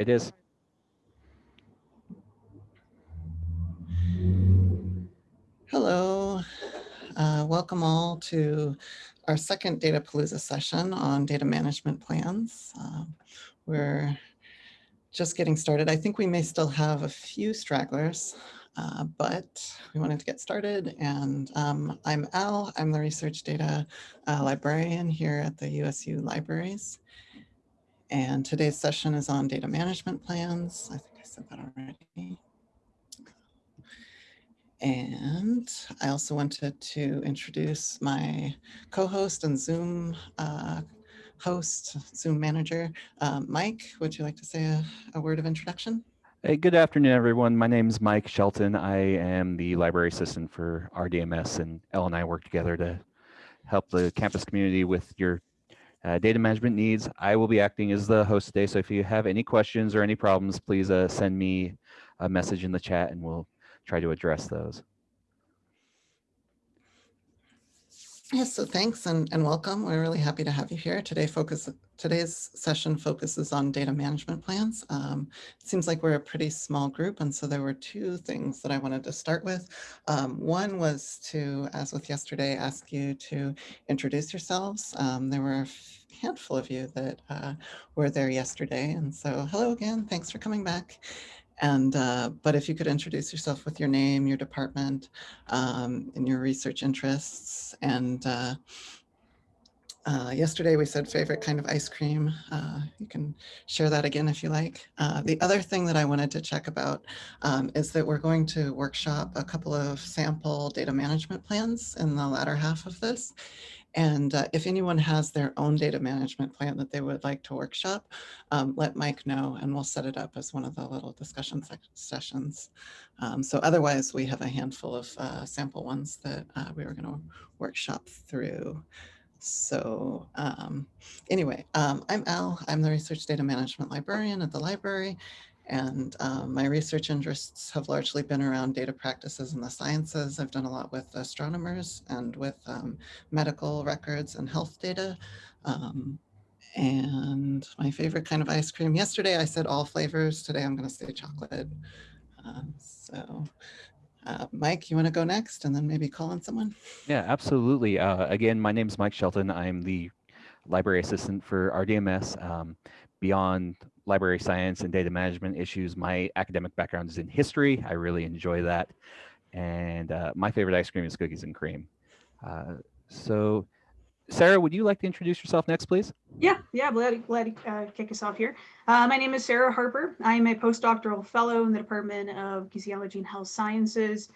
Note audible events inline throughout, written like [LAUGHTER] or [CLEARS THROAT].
It is. Hello, uh, welcome all to our second Data Palooza session on data management plans. Um, we're just getting started. I think we may still have a few stragglers, uh, but we wanted to get started. And um, I'm Al, I'm the research data uh, librarian here at the USU Libraries. And today's session is on data management plans. I think I said that already. And I also wanted to introduce my co-host and Zoom uh, host, Zoom manager, um, Mike. Would you like to say a, a, word of introduction? Hey, good afternoon, everyone. My name is Mike Shelton. I am the library assistant for RDMS, and Elle and I work together to help the campus community with your uh, data management needs. I will be acting as the host today, so if you have any questions or any problems, please uh, send me a message in the chat, and we'll try to address those. Yes, so thanks and, and welcome. We're really happy to have you here. Today focus, today's session focuses on data management plans. Um, it seems like we're a pretty small group, and so there were two things that I wanted to start with. Um, one was to, as with yesterday, ask you to introduce yourselves. Um, there were a handful of you that uh, were there yesterday, and so hello again, thanks for coming back. And, uh, but if you could introduce yourself with your name, your department, um, and your research interests. And uh, uh, yesterday we said favorite kind of ice cream. Uh, you can share that again if you like. Uh, the other thing that I wanted to check about um, is that we're going to workshop a couple of sample data management plans in the latter half of this. And uh, if anyone has their own data management plan that they would like to workshop, um, let Mike know and we'll set it up as one of the little discussion sessions. Um, so otherwise, we have a handful of uh, sample ones that uh, we were going to workshop through. So um, anyway, um, I'm Al. I'm the research data management librarian at the library. And um, my research interests have largely been around data practices in the sciences. I've done a lot with astronomers and with um, medical records and health data. Um, and my favorite kind of ice cream. Yesterday I said all flavors. Today I'm going to say chocolate. Um, so uh, Mike, you want to go next and then maybe call on someone? Yeah, absolutely. Uh, again, my name is Mike Shelton. I'm the library assistant for RDMS. Um, beyond library science and data management issues. My academic background is in history. I really enjoy that. And uh, my favorite ice cream is cookies and cream. Uh, so Sarah, would you like to introduce yourself next, please? Yeah, yeah, glad, glad to uh, kick us off here. Uh, my name is Sarah Harper. I'm a postdoctoral fellow in the Department of Kinesiology and Health Sciences.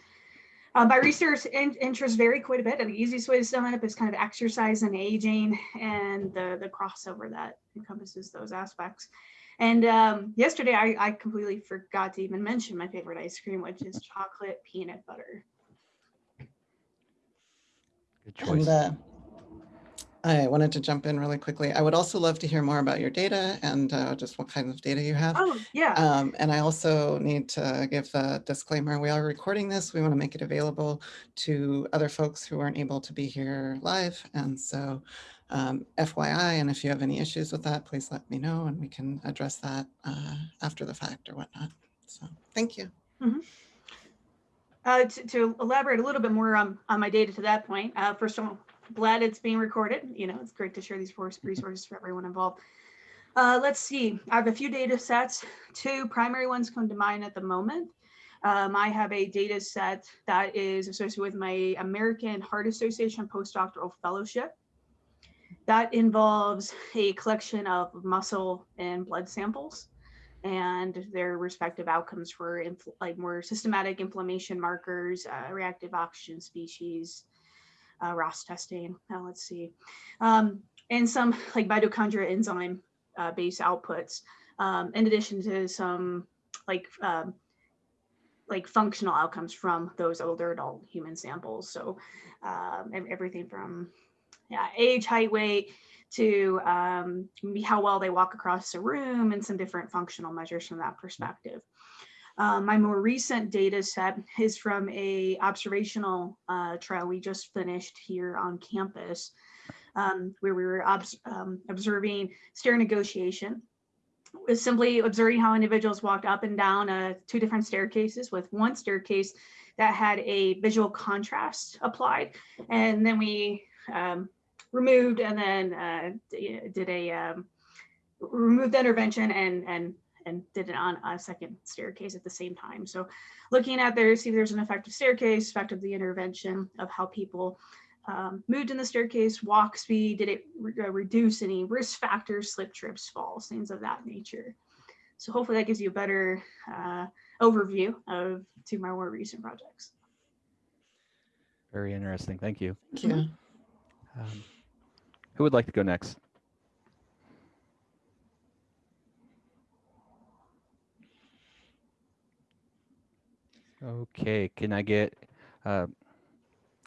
Uh, my research in, interests vary quite a bit. And the easiest way to sum it up is kind of exercise and aging and the, the crossover that encompasses those aspects. And um, yesterday I, I completely forgot to even mention my favorite ice cream, which is chocolate peanut butter. Good choice. And, uh, I wanted to jump in really quickly. I would also love to hear more about your data and uh, just what kind of data you have. Oh, yeah. Um, and I also need to give the disclaimer, we are recording this. We want to make it available to other folks who aren't able to be here live. And so um, FYI, and if you have any issues with that, please let me know and we can address that uh, after the fact or whatnot. So thank you. Mm -hmm. uh, to, to, elaborate a little bit more on, on my data to that point, uh, first of all, glad it's being recorded. You know, it's great to share these resources for everyone involved. Uh, let's see, I have a few data sets. Two primary ones come to mind at the moment. Um, I have a data set that is associated with my American Heart Association postdoctoral fellowship. That involves a collection of muscle and blood samples and their respective outcomes for like more systematic inflammation markers, uh, reactive oxygen species, uh, ROS testing. Now let's see, um, and some like mitochondria enzyme uh, based outputs, um, in addition to some like um, like functional outcomes from those older adult human samples. So um, everything from yeah, age, height, weight, to um, how well they walk across a room and some different functional measures from that perspective. Um, my more recent data set is from a observational uh, trial we just finished here on campus, um, where we were obs um, observing stair negotiation is simply observing how individuals walked up and down uh, two different staircases with one staircase that had a visual contrast applied. And then we um, removed and then uh, did a um, removed the intervention and and and did it on a second staircase at the same time. So looking at there, see if there's an effective staircase, effect of the intervention of how people um, moved in the staircase, walk speed, did it re uh, reduce any risk factors, slip, trips, falls, things of that nature. So hopefully that gives you a better uh, overview of two of my more recent projects. Very interesting. Thank you. Thank you. Um, who would like to go next? Okay, can I get, uh,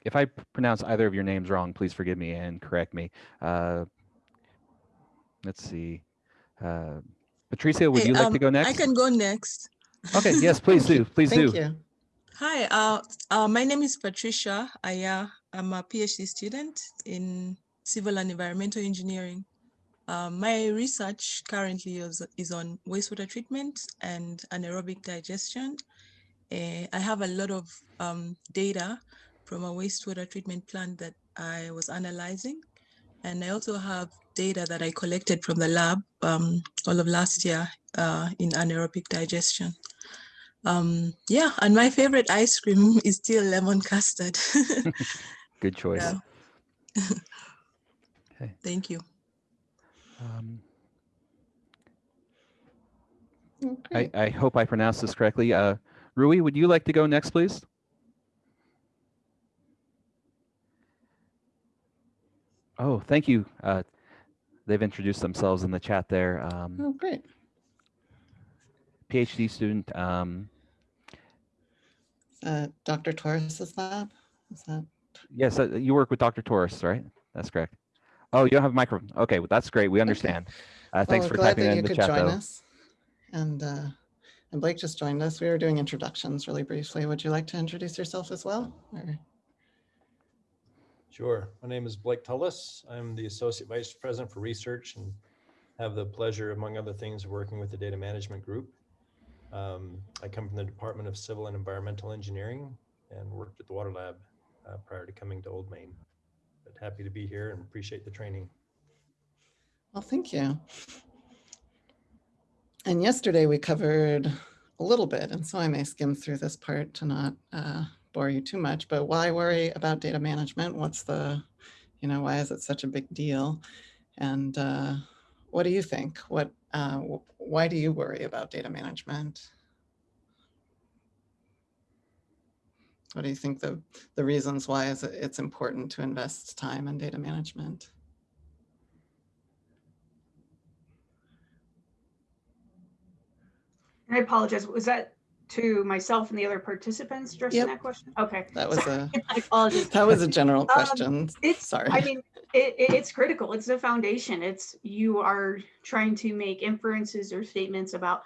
if I pronounce either of your names wrong, please forgive me and correct me. Uh, let's see. Uh, Patricia, would Hey, you like to um, go next? I can go next. Okay, yes, please do. [LAUGHS] Please do. Thank you. Hi, uh, uh, my name is Patricia Aya. I'm a PhD student in civil and environmental engineering. Um, my research currently is, is on wastewater treatment and anaerobic digestion. Eh, I have a lot of um, data from a wastewater treatment plant that I was analyzing. And I also have data that I collected from the lab um, all of last year uh, in anaerobic digestion. Um, yeah, and my favorite ice cream [LAUGHS] is still lemon custard. [LAUGHS] Good choice. Yeah. Okay. Thank you. Um, Oh, I. I hope I pronounced this correctly. Uh, Rui, would you like to go next, please? Oh, thank you. Uh, they've introduced themselves in the chat there. Um, Oh, great. PhD student. Um, Uh, Dr. Torres's lab? Is that? yes, uh, you work with Dr. Torres, right? That's correct. Oh, you don't have a microphone. Okay, well, that's great. We understand. Uh, thanks Well, for typing that that you in the could chat, join though. us. And, uh, and Blake just joined us. We were doing introductions really briefly. Would you like to introduce yourself as well? Or- Sure. My name is Blake Tullis. I'm the Associate Vice President for Research and have the pleasure, among other things, of working with the Data Management Group. Um, I come from the Department of Civil and Environmental Engineering and worked at the Water Lab uh, prior to coming to Old Main. But happy to be here and appreciate the training. Well, thank you. And yesterday we covered a little bit, and so I may skim through this part to not uh, bore you too much, but why worry about data management? What's the, you know, why is it such a big deal? And uh, what do you think? What, uh, why do you worry about data management? What do you think the, the reasons why is it, it's important to invest time in data management? I apologize. Was that to myself and the other participants addressing Yep. that question? Okay. That was Sorry, a, [LAUGHS] I apologize. that was a general Um, question. It's, Sorry. I mean, it, it- it's critical. It's the foundation. It's, you are trying to make inferences or statements about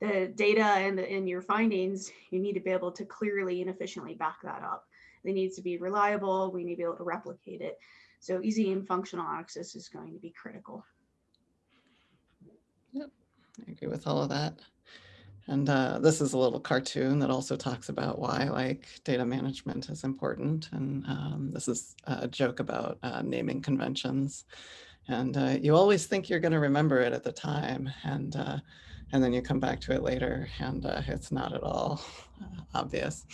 the data and, the- and your findings. You need to be able to clearly and efficiently back that up. It needs to be reliable. We need to be able to replicate it. So easy and functional access is going to be critical. Yep, I agree with all of that. And uh, this is a little cartoon that also talks about why like data management is important. And um, this is a joke about uh, naming conventions. And uh, you always think you're going to remember it at the time, and uh, and then you come back to it later, and uh, it's not at all uh, obvious.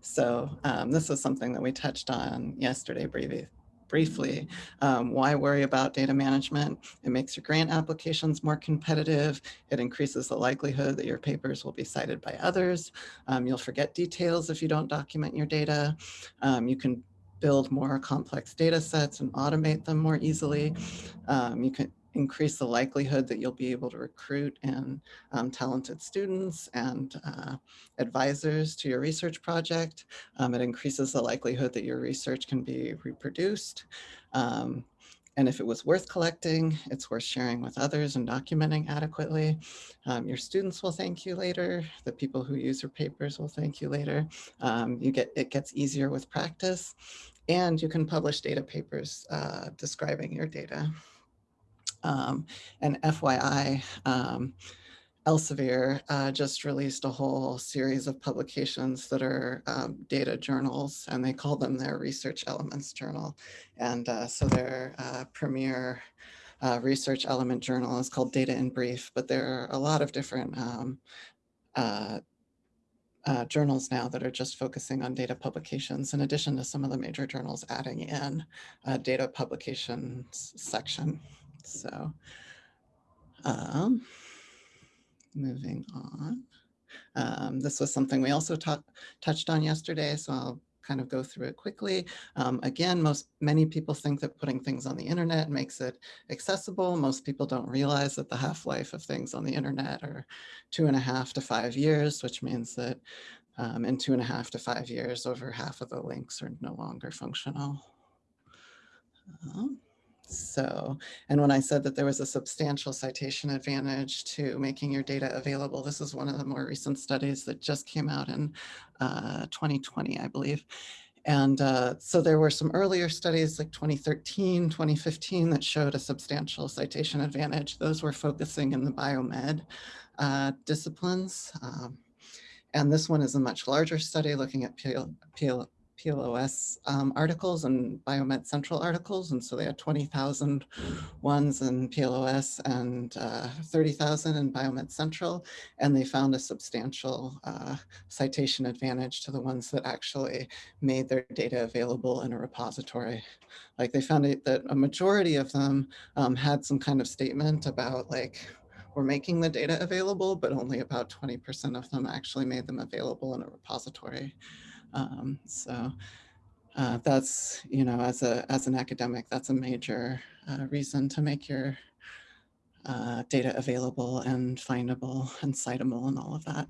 So um, this is something that we touched on yesterday briefly. Briefly, um, why worry about data management? It makes your grant applications more competitive. It increases the likelihood that your papers will be cited by others. Um, you'll forget details if you don't document your data. Um, you can build more complex data sets and automate them more easily. Um, you can increase the likelihood that you'll be able to recruit and um, talented students and uh, advisors to your research project. Um, it increases the likelihood that your research can be reproduced. Um, and if it was worth collecting, it's worth sharing with others and documenting adequately. Um, your students will thank you later. The people who use your papers will thank you later. Um, you get it gets easier with practice, and you can publish data papers uh, describing your data. Um, and FYI, um, Elsevier uh, just released a whole series of publications that are um, data journals, and they call them their Research Elements Journal. And uh, so their uh, premier uh, research element journal is called Data in Brief, but there are a lot of different um, uh, uh, journals now that are just focusing on data publications, in addition to some of the major journals adding in a data publications section. So um, moving on. Um, this was something we also touched on yesterday, so I'll kind of go through it quickly. Um, again, most many people think that putting things on the internet makes it accessible. Most people don't realize that the half-life of things on the internet are two and a half to five years, which means that um, in two and a half to five years, over half of the links are no longer functional. Um, so, and when I said that there was a substantial citation advantage to making your data available, this is one of the more recent studies that just came out in uh, 2020, I believe. And uh, so there were some earlier studies like 2013, 2015 that showed a substantial citation advantage. Those were focusing in the biomed uh, disciplines. Um, and this one is a much larger study looking at PL, PL, PLOS um, articles and Biomed Central articles. And so they had 20,000 ones in PLOS and uh, 30,000 in Biomed Central. And they found a substantial uh, citation advantage to the ones that actually made their data available in a repository. Like they found it, that a majority of them um, had some kind of statement about like, we're making the data available, but only about 20% of them actually made them available in a repository. Um, so uh, that's, you know, as a as an academic, that's a major uh, reason to make your uh, data available and findable and citable and all of that.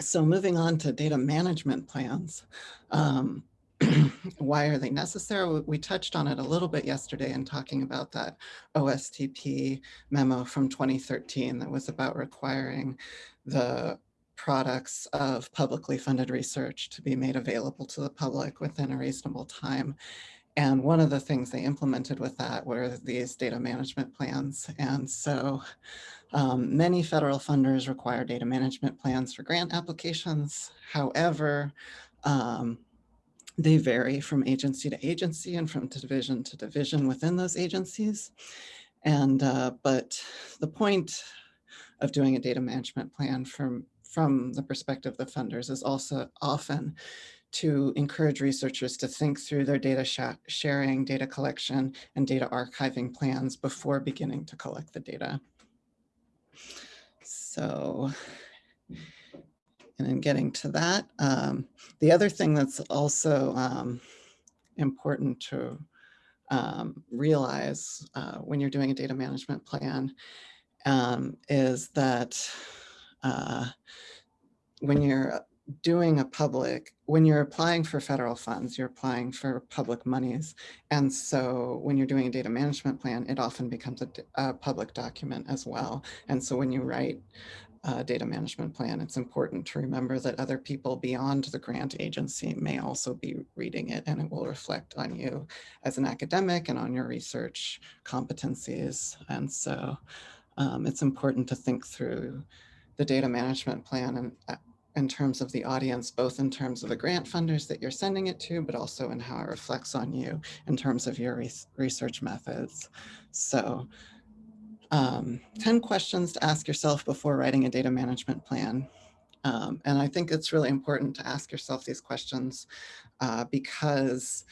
So moving on to data management plans. Um, [CLEARS THROAT] why are they necessary? We touched on it a little bit yesterday in talking about that OSTP memo from 2013 that was about requiring the products of publicly funded research to be made available to the public within a reasonable time. And one of the things they implemented with that were these data management plans. And so um, many federal funders require data management plans for grant applications. However, um, they vary from agency to agency and from division to division within those agencies. And, uh, but the point of doing a data management plan from from the perspective of the funders is also often to encourage researchers to think through their data sh sharing, data collection, and data archiving plans before beginning to collect the data. So, and in getting to that, um, the other thing that's also um, important to um, realize uh, when you're doing a data management plan um, is that uh, when you're doing a public, when you're applying for federal funds, you're applying for public monies. And so when you're doing a data management plan, it often becomes a, a public document as well. And so when you write a data management plan, it's important to remember that other people beyond the grant agency may also be reading it and it will reflect on you as an academic and on your research competencies. And so um, it's important to think through the data management plan and uh, in terms of the audience, both in terms of the grant funders that you're sending it to, but also in how it reflects on you in terms of your research methods. So um, 10 questions to ask yourself before writing a data management plan. Um, and I think it's really important to ask yourself these questions uh, because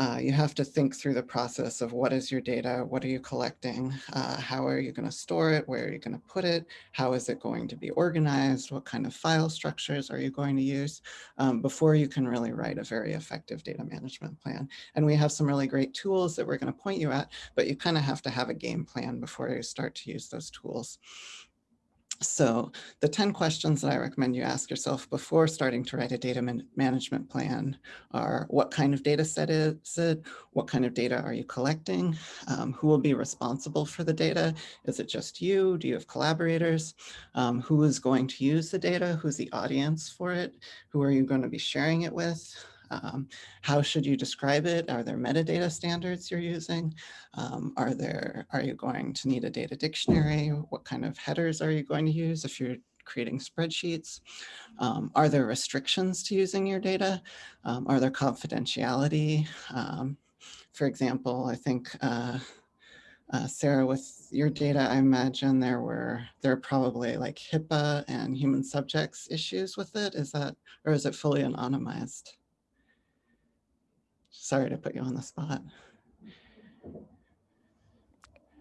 uh, you have to think through the process of what is your data, what are you collecting, uh, how are you going to store it, where are you going to put it, how is it going to be organized, what kind of file structures are you going to use um, before you can really write a very effective data management plan. And we have some really great tools that we're going to point you at, but you kind of have to have a game plan before you start to use those tools. So the 10 questions that I recommend you ask yourself before starting to write a data man management plan are what kind of data set is it? What kind of data are you collecting? Um, who will be responsible for the data? Is it just you? Do you have collaborators? Um, who is going to use the data? Who's the audience for it? Who are you going to be sharing it with? Um, how should you describe it? Are there metadata standards you're using? Um, are there, are you going to need a data dictionary? What kind of headers are you going to use if you're creating spreadsheets? Um, are there restrictions to using your data? Um, are there confidentiality? Um, for example, I think uh, uh, Sarah, with your data, I imagine there were there are probably like HIPAA and human subjects issues with it. Is that or is it fully anonymized? Sorry to put you on the spot.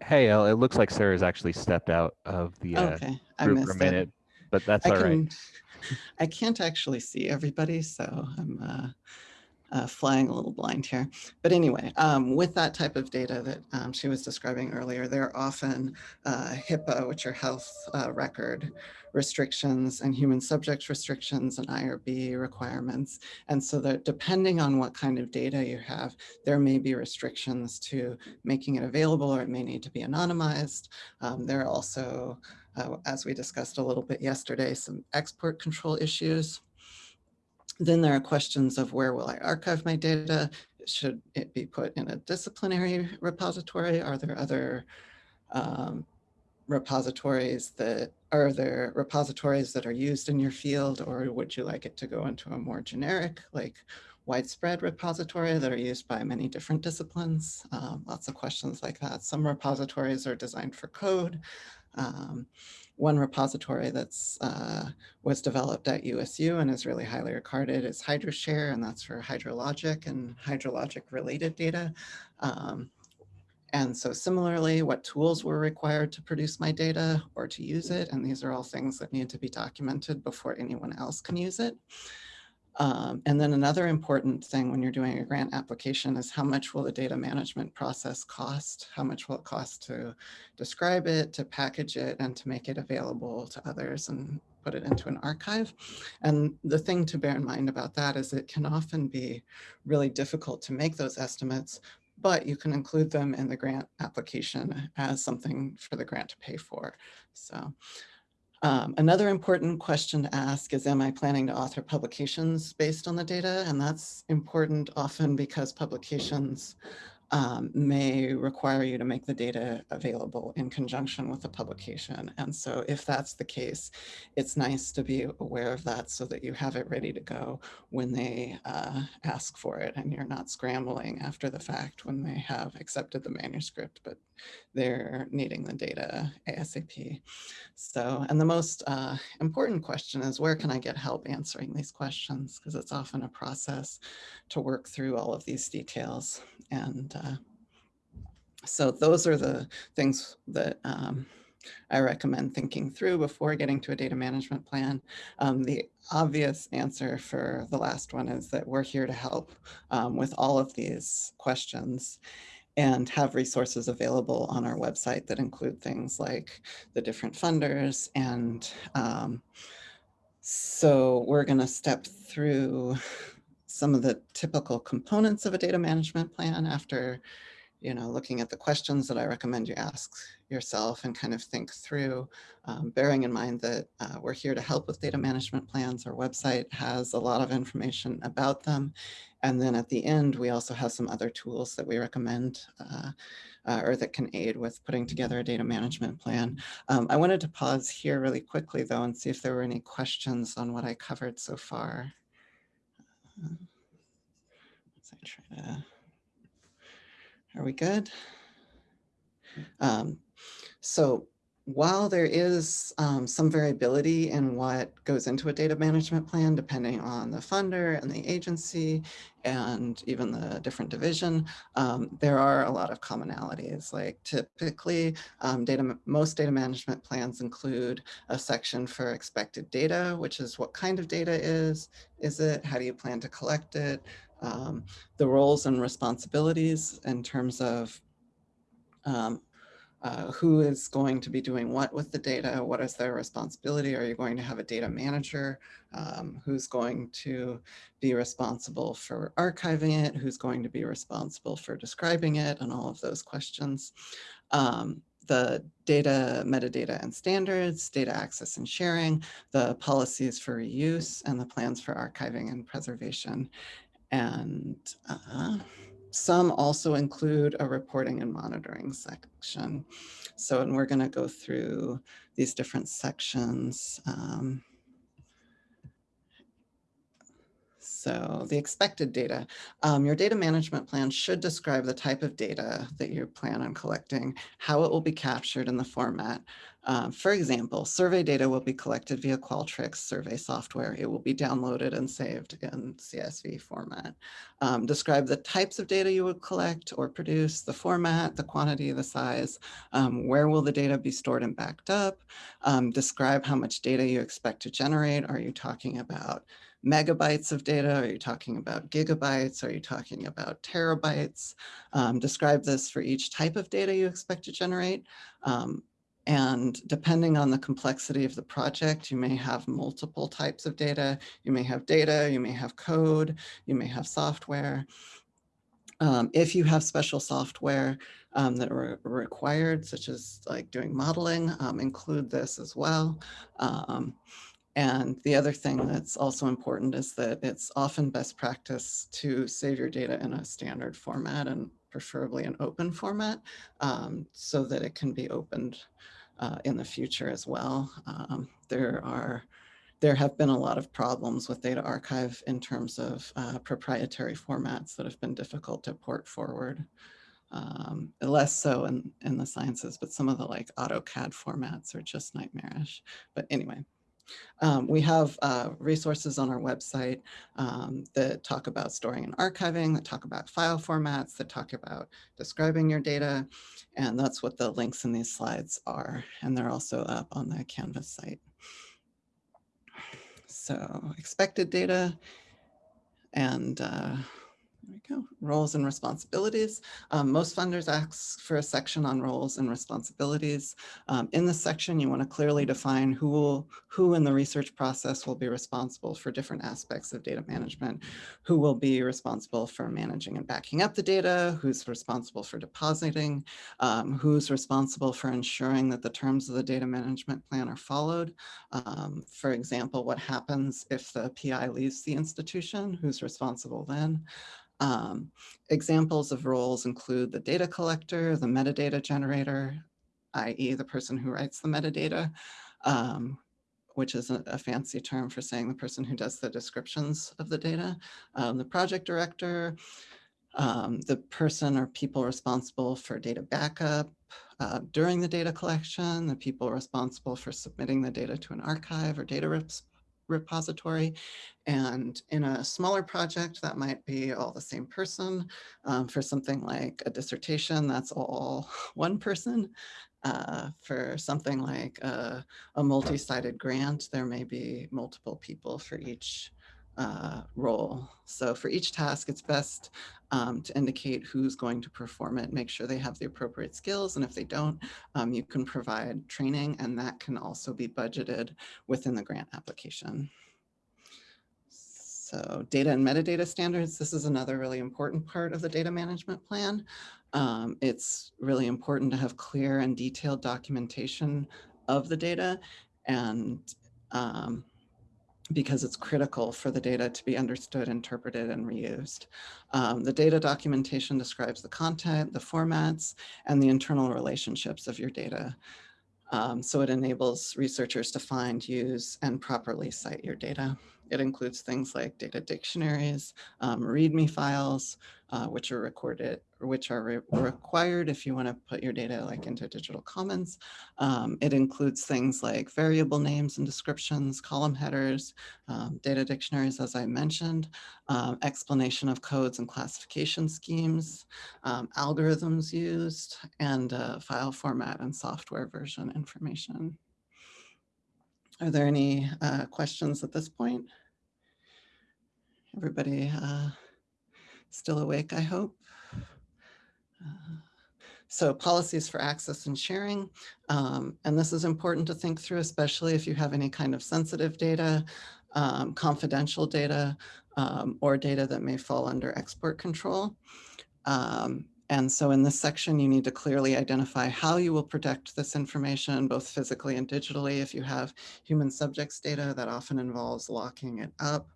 Hey, El, it looks like Sarah's actually stepped out of the uh, Okay, I group for a minute, it. but that's I all right. can, [LAUGHS] I can't actually see everybody, so I'm uh, uh, flying a little blind here. But anyway, um, with that type of data that um, she was describing earlier, there are often uh, HIPAA, which are health uh, record restrictions and human subjects restrictions and IRB requirements. And so that depending on what kind of data you have, there may be restrictions to making it available or it may need to be anonymized. Um, there are also, uh, as we discussed a little bit yesterday, some export control issues. Then there are questions of where will I archive my data? Should it be put in a disciplinary repository? Are there other um, repositories that are there repositories that are used in your field or would you like it to go into a more generic like widespread repository that are used by many different disciplines um, lots of questions like that some repositories are designed for code um, one repository that's uh, was developed at USU and is really highly regarded is HydroShare, and that's for hydrologic and hydrologic related data. Um, and so similarly, what tools were required to produce my data or to use it. And these are all things that need to be documented before anyone else can use it. Um, and then another important thing when you're doing a grant application is how much will the data management process cost? How much will it cost to describe it, to package it, and to make it available to others and put it into an archive? And the thing to bear in mind about that is it can often be really difficult to make those estimates, but you can include them in the grant application as something for the grant to pay for. So um, another important question to ask is, am I planning to author publications based on the data? And that's important often because publications um, may require you to make the data available in conjunction with the publication. And so if that's the case, it's nice to be aware of that so that you have it ready to go when they uh, ask for it and you're not scrambling after the fact when they have accepted the manuscript, but they're needing the data ASAP. So, and the most uh, important question is where can I get help answering these questions? Because it's often a process to work through all of these details. And uh, so those are the things that um, I recommend thinking through before getting to a data management plan. Um, the obvious answer for the last one is that we're here to help um, with all of these questions and have resources available on our website that include things like the different funders. And um, so we're going to step through some of the typical components of a data management plan after you know, looking at the questions that I recommend you ask yourself and kind of think through, um, bearing in mind that uh, we're here to help with data management plans. Our website has a lot of information about them. And then at the end, we also have some other tools that we recommend uh, uh, or that can aid with putting together a data management plan. Um, I wanted to pause here really quickly though and see if there were any questions on what I covered so far. Uh, as I try to are we good? Um, so while there is um, some variability in what goes into a data management plan, depending on the funder and the agency and even the different division, um, there are a lot of commonalities. Like typically, um, data, most data management plans include a section for expected data, which is what kind of data is, is it, how do you plan to collect it, um, the roles and responsibilities in terms of um, uh, who is going to be doing what with the data, what is their responsibility, are you going to have a data manager, um, who's going to be responsible for archiving it, who's going to be responsible for describing it, and all of those questions. Um, the data, metadata and standards, data access and sharing, the policies for reuse, and the plans for archiving and preservation. And uh, some also include a reporting and monitoring section. So, and we're going to go through these different sections. Um, so the expected data, um, your data management plan should describe the type of data that you plan on collecting, how it will be captured in the format. Uh, for example, survey data will be collected via Qualtrics survey software. It will be downloaded and saved in CSV format. Um, describe the types of data you would collect or produce, the format, the quantity, the size, um, where will the data be stored and backed up, um, describe how much data you expect to generate. Are you talking about megabytes of data? Are you talking about gigabytes? Are you talking about terabytes? Um, describe this for each type of data you expect to generate. Um, and depending on the complexity of the project, you may have multiple types of data. You may have data, you may have code, you may have software. Um, if you have special software um, that are required, such as like doing modeling, um, include this as well. And the other thing that's also important is that it's often best practice to save your data in a standard format and preferably an open format um, so that it can be opened uh, in the future as well. Um, there are there have been a lot of problems with data archive in terms of uh, proprietary formats that have been difficult to port forward. Um, less so in, in the sciences, but some of the like AutoCAD formats are just nightmarish. But anyway, um, we have uh, resources on our website um, that talk about storing and archiving, that talk about file formats, that talk about describing your data. And that's what the links in these slides are. And they're also up on the Canvas site. So expected data and uh, there we go. Roles and responsibilities. Um, most funders ask for a section on roles and responsibilities. Um, in this section, you want to clearly define who will, who in the research process will be responsible for different aspects of data management, who will be responsible for managing and backing up the data, who's responsible for depositing, um, who's responsible for ensuring that the terms of the data management plan are followed. Um, for example, what happens if the PI leaves the institution, who's responsible then? Um, examples of roles include the data collector, the metadata generator, i.e. the person who writes the metadata, um, which is a, a, fancy term for saying the person who does the descriptions of the data, um, the project director, um, the person or people responsible for data backup uh, during the data collection, the people responsible for submitting the data to an archive or data repository. And in a smaller project, that might be all the same person. Um, for something like a dissertation, that's all [LAUGHS] one person. Uh, for something like a, a multi-sited grant, there may be multiple people for each uh, role. So for each task, it's best um, to indicate who's going to perform it, make sure they have the appropriate skills. And if they don't, um, you can provide training and that can also be budgeted within the grant application. So data and metadata standards, this is another really important part of the data management plan. Um, it's really important to have clear and detailed documentation of the data and um, because it's critical for the data to be understood, interpreted, and reused. Um, the data documentation describes the content, the formats, and the internal relationships of your data. Um, so it enables researchers to find, use, and properly cite your data. It includes things like data dictionaries, um, README files, uh, which are recorded, which are re required if you want to put your data like into digital commons. Um, it includes things like variable names and descriptions, column headers, um, data dictionaries, as I mentioned, um, explanation of codes and classification schemes, um, algorithms used, and uh, file format and software version information. Are there any uh, questions at this point? Everybody uh, still awake, I hope. So policies for access and sharing, um, and this is important to think through, especially if you have any kind of sensitive data, um, confidential data, um, or data that may fall under export control. Um, and so in this section, you need to clearly identify how you will protect this information, both physically and digitally. If you have human subjects data, that often involves locking it up.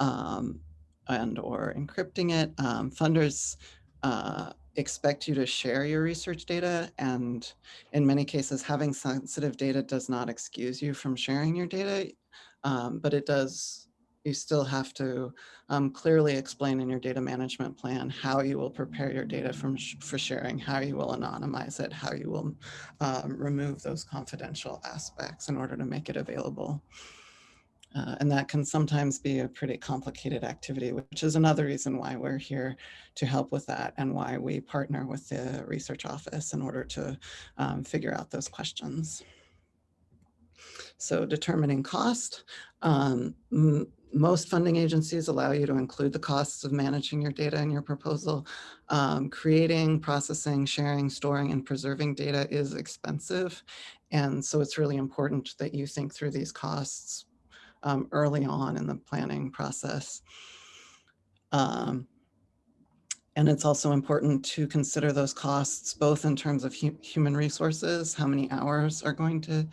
Um, and or encrypting it. Um, funders uh, expect you to share your research data and in many cases having sensitive data does not excuse you from sharing your data, um, but it does you still have to um, clearly explain in your data management plan how you will prepare your data from sh for sharing, how you will anonymize it, how you will um, remove those confidential aspects in order to make it available. Uh, and that can sometimes be a pretty complicated activity, which is another reason why we're here to help with that and why we partner with the research office in order to um, figure out those questions. So determining cost, um, most funding agencies allow you to include the costs of managing your data in your proposal. Um, creating, processing, sharing, storing, and preserving data is expensive. And so it's really important that you think through these costs um, early on in the planning process. Um, and it's also important to consider those costs, both in terms of hu human resources, how many hours are going to,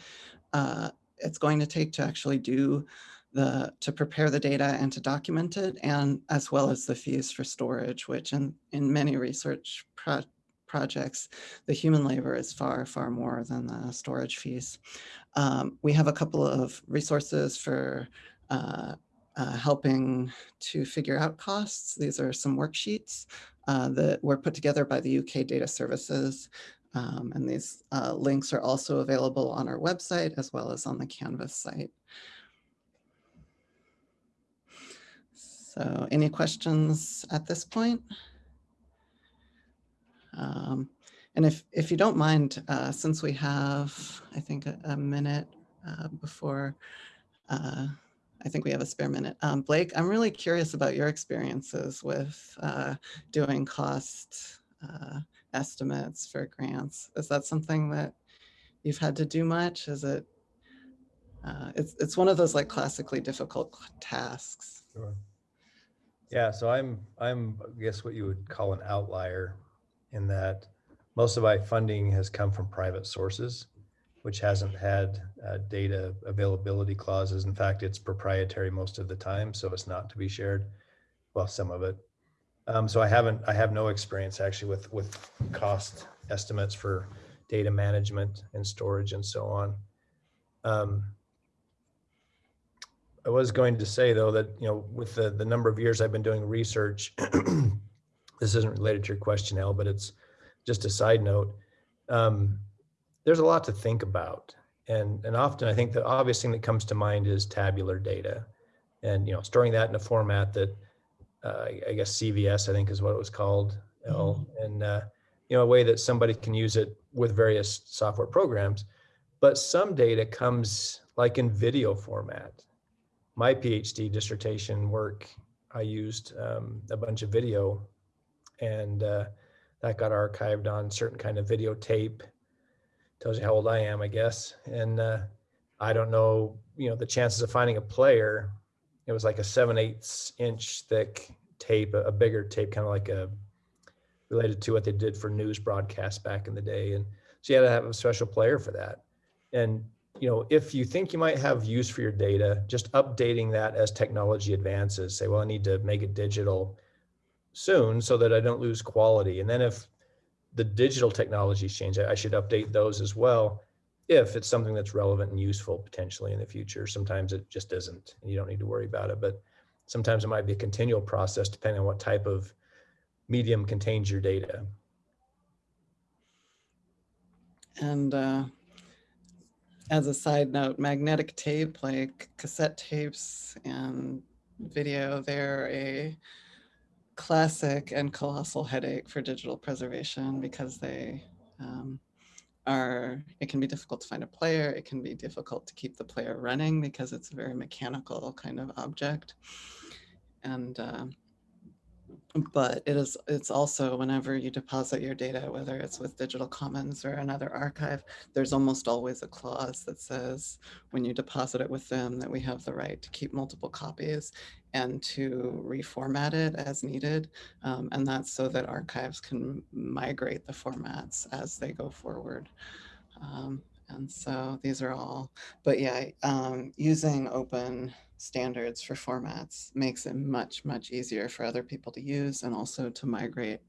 uh, it's going to take to actually do the, to prepare the data and to document it, and as well as the fees for storage, which in, in many research pro projects, the human labor is far, far more than the storage fees. Um, we have a couple of resources for uh, uh, helping to figure out costs. These are some worksheets uh, that were put together by the UK Data Services. Um, and these uh, links are also available on our website as well as on the Canvas site. So any questions at this point? Um, and if, if you don't mind, uh, since we have, I think, a, a minute uh, before, uh, I think we have a spare minute. Um, Blake, I'm really curious about your experiences with uh, doing cost uh, estimates for grants. Is that something that you've had to do much? Is it, uh, it's, it's one of those like classically difficult tasks. Sure. Yeah, so I'm, I'm, I guess what you would call an outlier in that most of my funding has come from private sources, which hasn't had uh, data availability clauses. In fact, it's proprietary most of the time, so it's not to be shared. Well, some of it. Um, so I haven't, I have no experience actually with, with cost estimates for data management and storage and so on. Um, I was going to say though that, you know, with the, the number of years I've been doing research, [CLEARS THROAT] this isn't related to your question, El, but it's just a side note. Um, there's a lot to think about. And, and often I think the obvious thing that comes to mind is tabular data and, you know, storing that in a format that uh, I guess CVS, I think is what it was called. El, and, uh, you know, a way that somebody can use it with various software programs. But some data comes like in video format my PhD dissertation work, I used um, a bunch of video and uh, that got archived on certain kind of videotape. Tells you how old I am, I guess. And uh, I don't know, you know, the chances of finding a player, it was like a seven eighths inch thick tape, a, a bigger tape, kind of like a related to what they did for news broadcasts back in the day. And so you had to have a special player for that. And you know, if you think you might have use for your data, just updating that as technology advances, say, well, I need to make it digital soon so that I don't lose quality. And then if the digital technologies change, I should update those as well if it's something that's relevant and useful potentially in the future. Sometimes it just isn't and you don't need to worry about it, but sometimes it might be a continual process depending on what type of medium contains your data. And uh, as a side note, magnetic tape, like cassette tapes and video, they're a classic and colossal headache for digital preservation because they um, are, it can be difficult to find a player. It can be difficult to keep the player running because it's a very mechanical kind of object. And uh, but it is it's also whenever you deposit your data whether it's with digital commons or another archive there's almost always a clause that says when you deposit it with them that we have the right to keep multiple copies and to reformat it as needed um, and that's so that archives can migrate the formats as they go forward. Um, And so these are all, but yeah, um, using open standards for formats makes it much, much easier for other people to use and also to migrate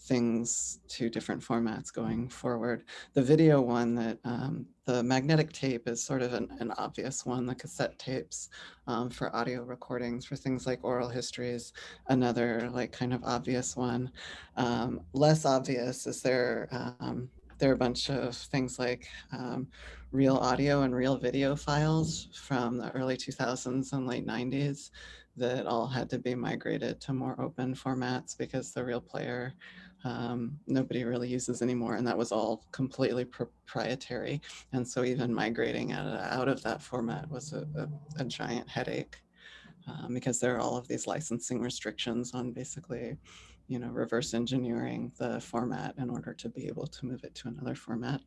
things to different formats going forward. The video one that um, the magnetic tape is sort of an, an obvious one, the cassette tapes um, for audio recordings for things like oral histories, another like kind of obvious one. Um, less obvious is there, um, there are a bunch of things like um, RealAudio and RealVideo files from the early 2000s and late 90s that all had to be migrated to more open formats because the RealPlayer um, nobody really uses anymore. And that was all completely proprietary. And so even migrating out, of that format was a, a, a giant headache um, because there are all of these licensing restrictions on basically you know, reverse engineering the format in order to be able to move it to another format.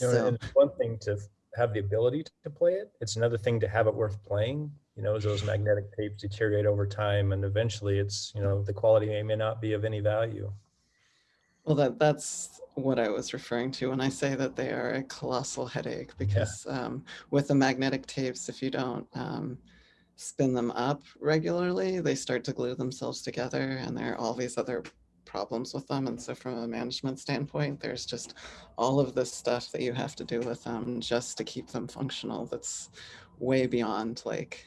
You know, So, it's one thing to have the ability to play it. It's another thing to have it worth playing. You know, as those magnetic tapes deteriorate over time, and eventually, it's you know the quality may not be of any value. well, that that's what I was referring to when I say that they are a colossal headache because um, with the magnetic tapes, if you don't um, spin them up regularly, they start to glue themselves together and there are all these other problems with them. And so from a management standpoint, there's just all of this stuff that you have to do with them just to keep them functional. That's way beyond like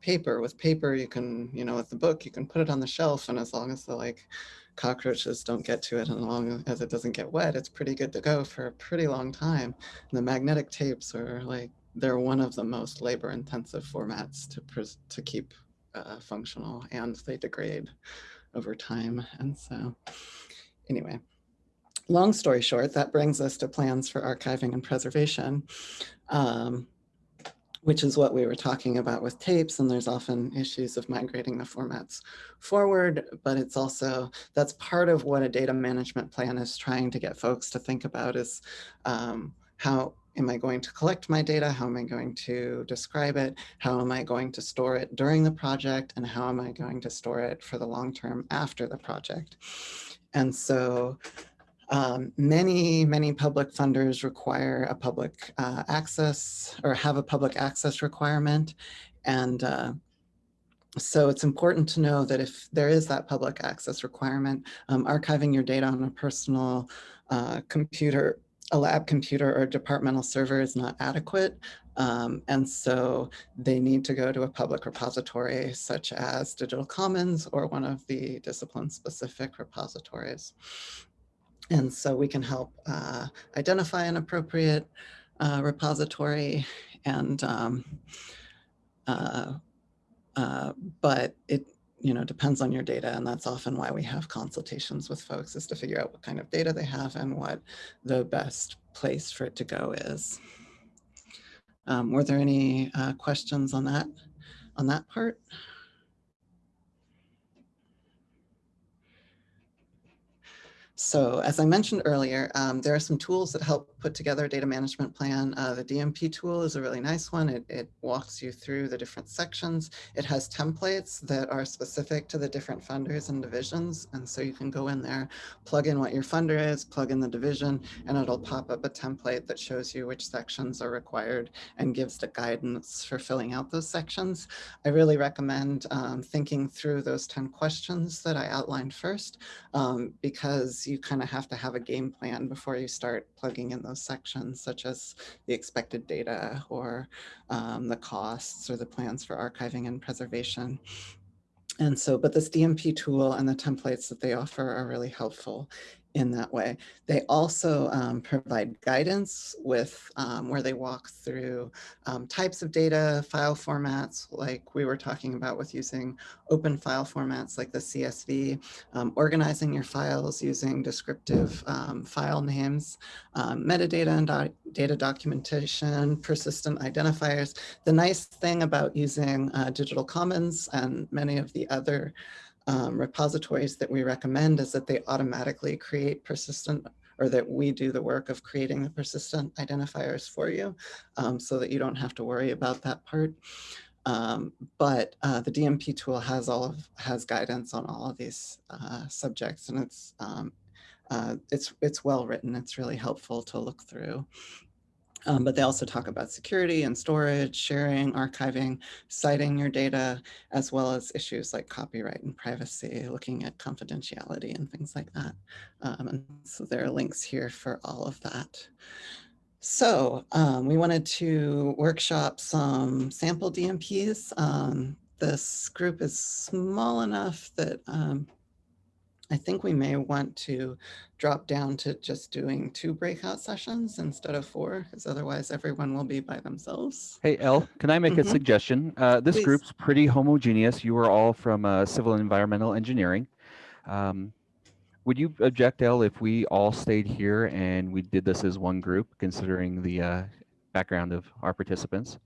paper. With paper, you can, you know, with the book, you can put it on the shelf and as long as the like cockroaches don't get to it and as long as it doesn't get wet, it's pretty good to go for a pretty long time. And the magnetic tapes are like, they're one of the most labor intensive formats to, to keep uh, functional and they degrade over time. And so anyway, long story short, that brings us to plans for archiving and preservation, um, which is what we were talking about with tapes. And there's often issues of migrating the formats forward, but it's also, that's part of what a data management plan is trying to get folks to think about is um, how am I going to collect my data? How am I going to describe it? How am I going to store it during the project? And how am I going to store it for the long term after the project? And so um, many, many public funders require a public uh, access or have a public access requirement. And uh, so it's important to know that if there is that public access requirement, um, archiving your data on a personal uh, computer a lab computer or departmental server is not adequate. Um, and so they need to go to a public repository such as Digital Commons or one of the discipline specific repositories. And so we can help uh, identify an appropriate uh, repository and um, uh, uh but it you know, depends on your data. And that's often why we have consultations with folks is to figure out what kind of data they have and what the best place for it to go is. Um, were there any uh, questions on that, on that part? So as I mentioned earlier, um, there are some tools that help put together a data management plan. Uh, the DMP tool is a really nice one. It, it, walks you through the different sections. It has templates that are specific to the different funders and divisions. And so you can go in there, plug in what your funder is, plug in the division, and it'll pop up a template that shows you which sections are required and gives the guidance for filling out those sections. I really recommend um, thinking through those 10 questions that I outlined first, um, because you kind of have to have a game plan before you start plugging in those sections, such as the expected data or um, the costs or the plans for archiving and preservation. And so, but this DMP tool and the templates that they offer are really helpful in that way. They also um, provide guidance with um, where they walk through um, types of data, file formats, like we were talking about with using open file formats like the CSV, um, organizing your files using descriptive um, file names, um, metadata and data documentation, persistent identifiers. The nice thing about using uh, Digital Commons and many of the other um, repositories that we recommend is that they automatically create persistent or that we do the work of creating the persistent identifiers for you um, so that you don't have to worry about that part. Um, but uh, the DMP tool has all of has guidance on all of these uh, subjects and it's um, uh, it's it's well written. It's really helpful to look through. Um, but they also talk about security and storage, sharing, archiving, citing your data, as well as issues like copyright and privacy, looking at confidentiality and things like that. Um, and so there are links here for all of that. So um, we wanted to workshop some sample DMPs. Um, this group is small enough that um, I think we may want to drop down to just doing two breakout sessions instead of four, because otherwise everyone will be by themselves. Hey, El, can I make Mhm. a suggestion? Uh, this Please. group's pretty homogeneous. You are all from uh, civil and environmental engineering. Um, would you object, El, if we all stayed here and we did this as one group, considering the uh, background of our participants?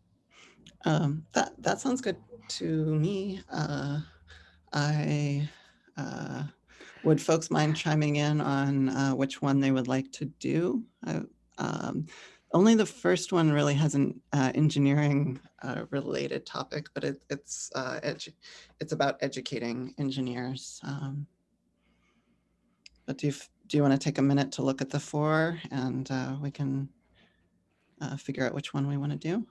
Um, that, that sounds good to me. Uh, I, uh, would folks mind chiming in on uh, which one they would like to do? I- um, Only the first one really has an uh, engineering uh, related topic, but it, it's, uh, it's about educating engineers. Um, But do you, do you want to take a minute to look at the four and uh, we can uh, figure out which one we want to do?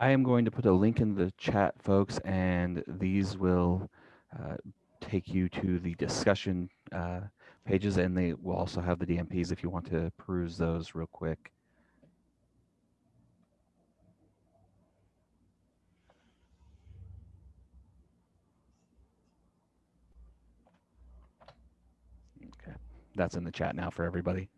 I am going to put a link in the chat, folks, and these will uh, take you to the discussion uh, pages, and they will also have the DMPs if you want to peruse those real quick. Okay, that's in the chat now for everybody.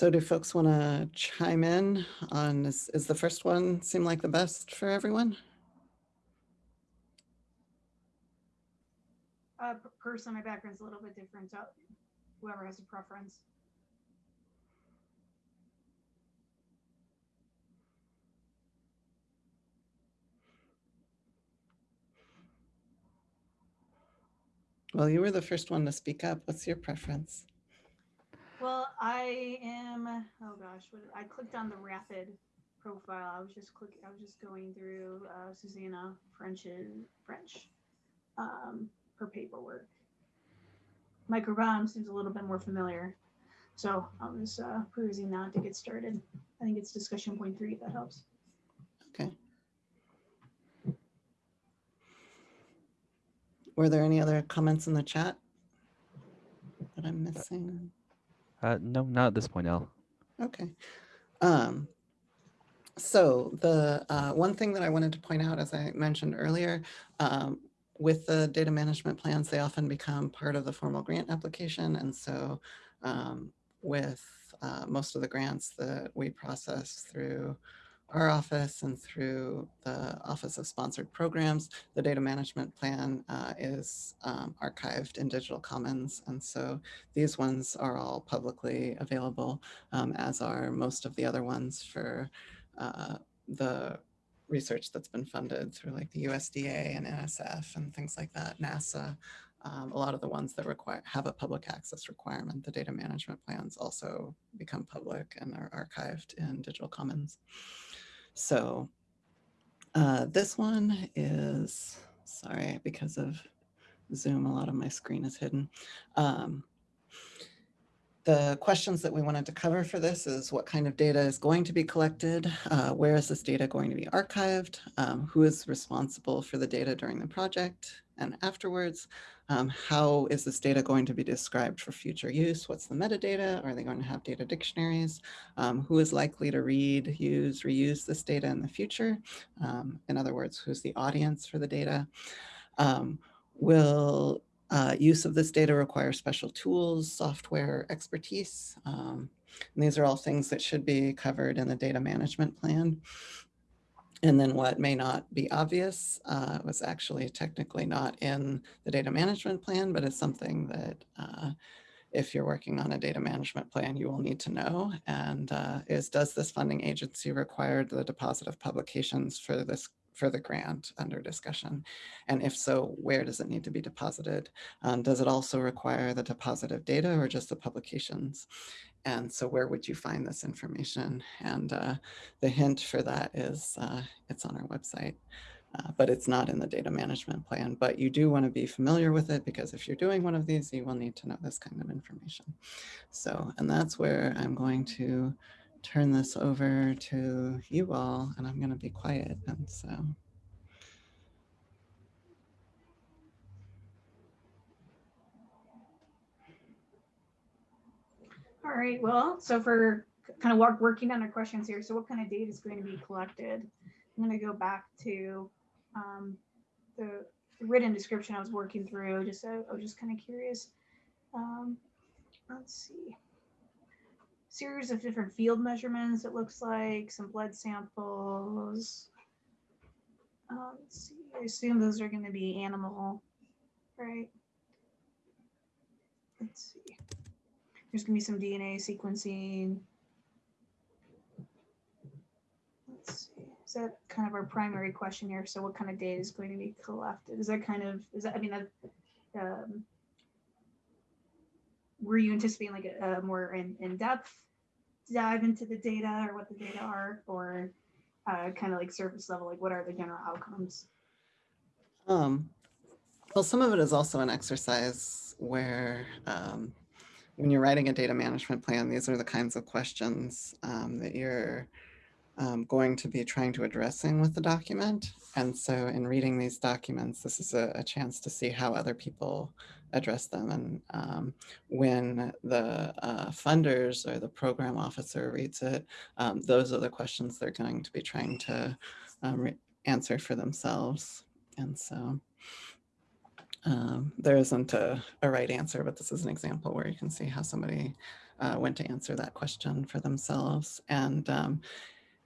So do folks want to chime in on, is, is the first one seem like the best for everyone? Uh, per- person, my background's a little bit different, so whoever has a preference. Well, you were the first one to speak up. What's your preference? Well, I am, oh gosh, what, I clicked on the rapid profile. I was just click, I was just going through uh, Susanna French's French, um, her paperwork. Microbiome seems a little bit more familiar. So I was uh, perusing that to get started. I think it's discussion point three, if that helps. Okay. Were there any other comments in the chat that I'm missing? Uh, no, not at this point, El. Okay. Um, so the uh, one thing that I wanted to point out, as I mentioned earlier, um, with the data management plans, they often become part of the formal grant application. And so um, with uh, most of the grants that we process through our office and through the Office of Sponsored Programs, the data management plan uh, is um, archived in Digital Commons. And so these ones are all publicly available, um, as are most of the other ones for uh, the research that's been funded through like the USDA and NSF and things like that, NASA. Um, a lot of the ones that require have a public access requirement, the data management plans also become public and are archived in Digital Commons. So uh, this one is, sorry, because of Zoom, a lot of my screen is hidden. Um, the questions that we wanted to cover for this is what kind of data is going to be collected? Uh, where is this data going to be archived? Um, who is responsible for the data during the project and afterwards? Um, how is this data going to be described for future use? What's the metadata? Are they going to have data dictionaries? Um, who is likely to read, use, reuse this data in the future? Um, in other words, who's the audience for the data? Um, will uh, use of this data require special tools, software, expertise. Um, And these are all things that should be covered in the data management plan. And then what may not be obvious uh, was actually technically not in the data management plan, but is something that uh, if you're working on a data management plan, you will need to know. And uh, is, does this funding agency require the deposit of publications for this for the grant under discussion? And if so, where does it need to be deposited? Um, does it also require the deposit of data or just the publications? And so where would you find this information? And uh, the hint for that is uh, it's on our website, uh, but it's not in the data management plan. But you do want to be familiar with it because if you're doing one of these, you will need to know this kind of information. So, and that's where I'm going to turn this over to you all, and I'm going to be quiet. And so. All right, well, so for kind of work, working on our questions here, so what kind of data is going to be collected? I'm going to go back to um, the written description I was working through, just so I was just kind of curious. Um, let's see. Series of different field measurements, it looks like, some blood samples. Uh, let's see, I assume those are going to be animal, right? Let's see. There's gonna be some DNA sequencing. Let's see, is that kind of our primary question here? So what kind of data is going to be collected? Is that kind of, is that, I mean, um, were you anticipating like a, a more in, in-depth dive into the data or what the data are, or uh, kind of like surface level, like what are the general outcomes? Um, well, some of it is also an exercise where um, when you're writing a data management plan, these are the kinds of questions um, that you're um, going to be trying to addressing with the document. And so in reading these documents, this is a, a chance to see how other people address them. And um, when the uh, funders or the program officer reads it, um, those are the questions they're going to be trying to um, answer for themselves. And so um, there isn't a, a, right answer, but this is an example where you can see how somebody uh, went to answer that question for themselves. And um,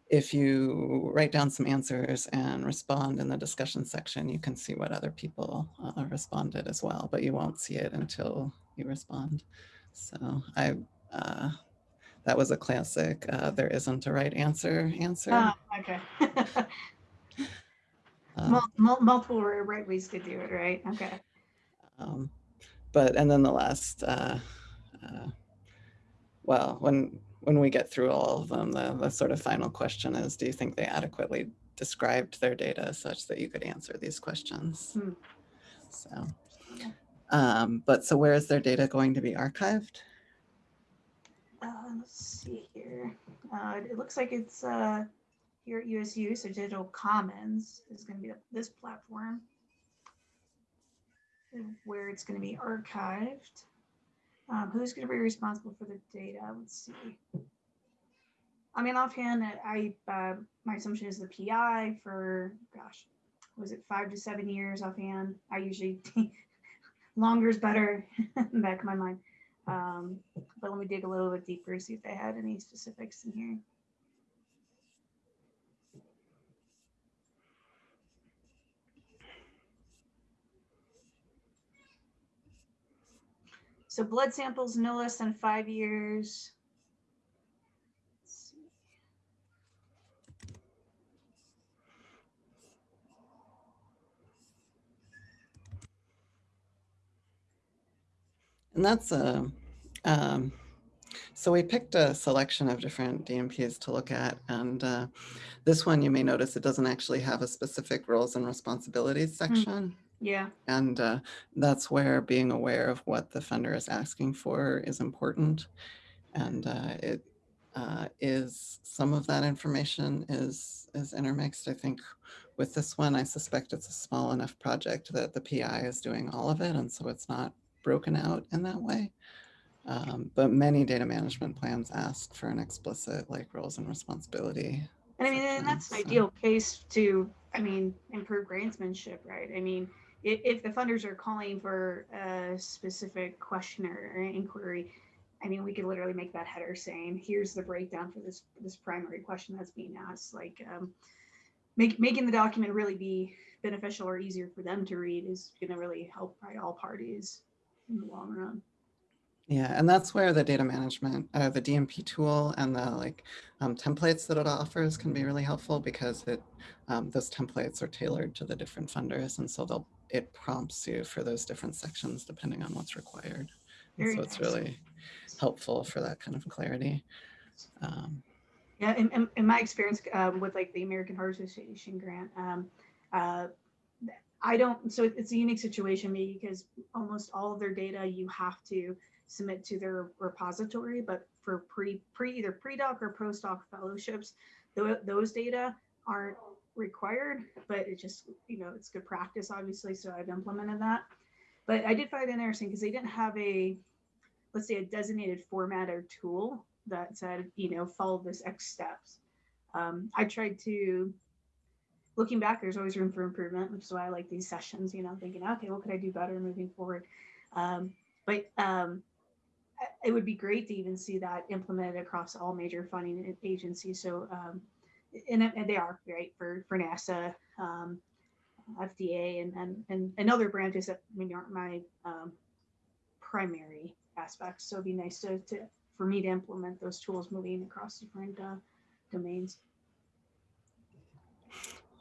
if you write down some answers and respond in the discussion section, you can see what other people uh, responded as well, but you won't see it until you respond. So I, uh, that was a classic, uh, there isn't a right answer answer. Ah, okay. [LAUGHS] Um, Mul- multiple right ways to do it, right? Okay. Um, but and then the last, uh, uh, well, when when we get through all of them, the, the sort of final question is, do you think they adequately described their data such that you could answer these questions? Hmm. So, um, but so where is their data going to be archived? Uh, let's see here. Uh, it looks like it's uh, here at USU, so Digital Commons is going to be this platform where it's going to be archived. Um, who's going to be responsible for the data? Let's see. I mean, offhand, I uh, my assumption is the PI for gosh, was it five to seven years offhand? I usually [LAUGHS] longer is better [LAUGHS] back of my mind. Um, but let me dig a little bit deeper, see if they had any specifics in here. So blood samples no less than five years. And that's a, um, so we picked a selection of different DMPs to look at. And uh, this one, you may notice it doesn't actually have a specific roles and responsibilities section. Yeah. And uh, that's where being aware of what the funder is asking for is important. And uh, it uh, is some of that information is is intermixed. I think with this one, I suspect it's a small enough project that the PI is doing all of it. And so it's not broken out in that way. Um, but many data management plans ask for an explicit like roles and responsibility. And I mean, and that's an so- ideal case to, I mean, improve grantsmanship, right? I mean, if, the funders are calling for a specific question or, or inquiry, I mean, we could literally make that header saying, here's the breakdown for this, this primary question that's being asked, like, um, make, making the document really be beneficial or easier for them to read is gonna really help probably all parties in the long run. Yeah, and that's where the data management, uh, the DMP tool and the like um, templates that it offers can be really helpful because it um, those templates are tailored to the different funders, and so they'll it prompts you for those different sections depending on what's required. So it's really helpful for that kind of clarity. Um, Yeah, in, in, in my experience um, with like the American Heart Association grant, um, uh, I don't, so it's a unique situation maybe because almost all of their data you have to submit to their repository, but for pre, pre either pre-doc or post-doc fellowships, tho- those data aren't required, but it just, you know, it's good practice, obviously, so I've implemented that. But I did find it interesting because they didn't have a, let's say a designated format or tool that said, you know, follow this X steps. Um, I tried to, looking back, there's always room for improvement, which is why I like these sessions, you know, thinking, okay, what could I do better moving forward? Um, but um, it would be great to even see that implemented across all major funding agencies. So, um, and, and they are right for, for NASA, um, FDA and, and, and, and other branches that maybe aren't my um, primary aspects. So it'd be nice to, to, for me to implement those tools moving across different uh, domains.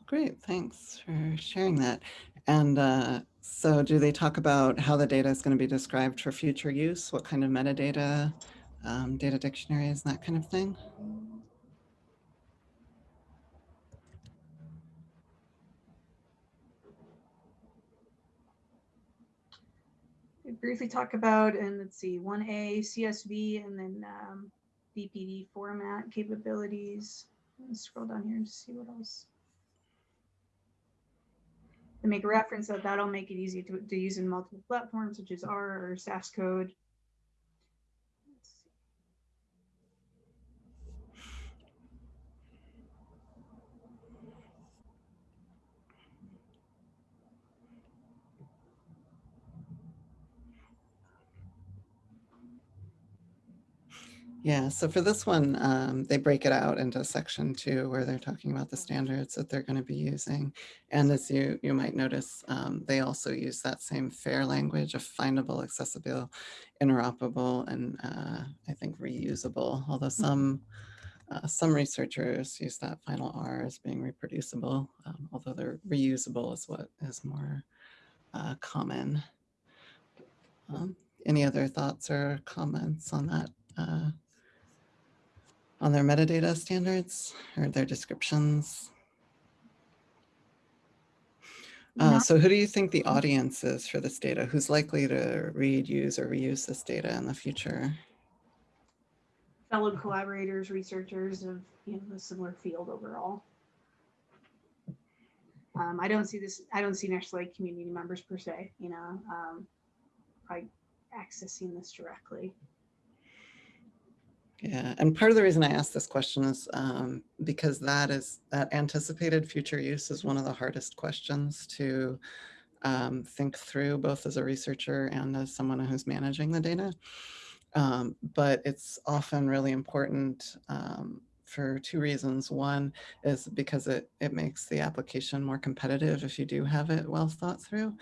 Great, thanks for sharing that. And uh, so do they talk about how the data is going to be described for future use? What kind of metadata, um, data dictionaries, that kind of thing? Briefly talk about, and let's see, 1A CSV and then um, BPD format capabilities. Let's scroll down here and see what else. Make a reference that that'll make it easy to, to use in multiple platforms such as R or SAS code. Yeah, so for this one, um, they break it out into section two where they're talking about the standards that they're going to be using. And as you, you might notice, um, they also use that same fair language of findable, accessible, interoperable, and uh, I think reusable, although some uh, some researchers use that final R as being reproducible, um, although they're reusable is what is more uh, common. Um, any other thoughts or comments on that? On their metadata standards or their descriptions? Uh, so who do you think the audience is for this data? Who's likely to read, use, or reuse this data in the future? fellow collaborators, researchers of you know a similar field overall. Um, I don't see this. I don't see necessarily community members per se. You know, um, probably accessing this directly. Yeah, and part of the reason I asked this question is um, because that is that anticipated future use is one of the hardest questions to um, think through, both as a researcher and as someone who's managing the data. Um, but it's often really important um, for two reasons. One is because it, it makes the application more competitive if you do have it well thought through.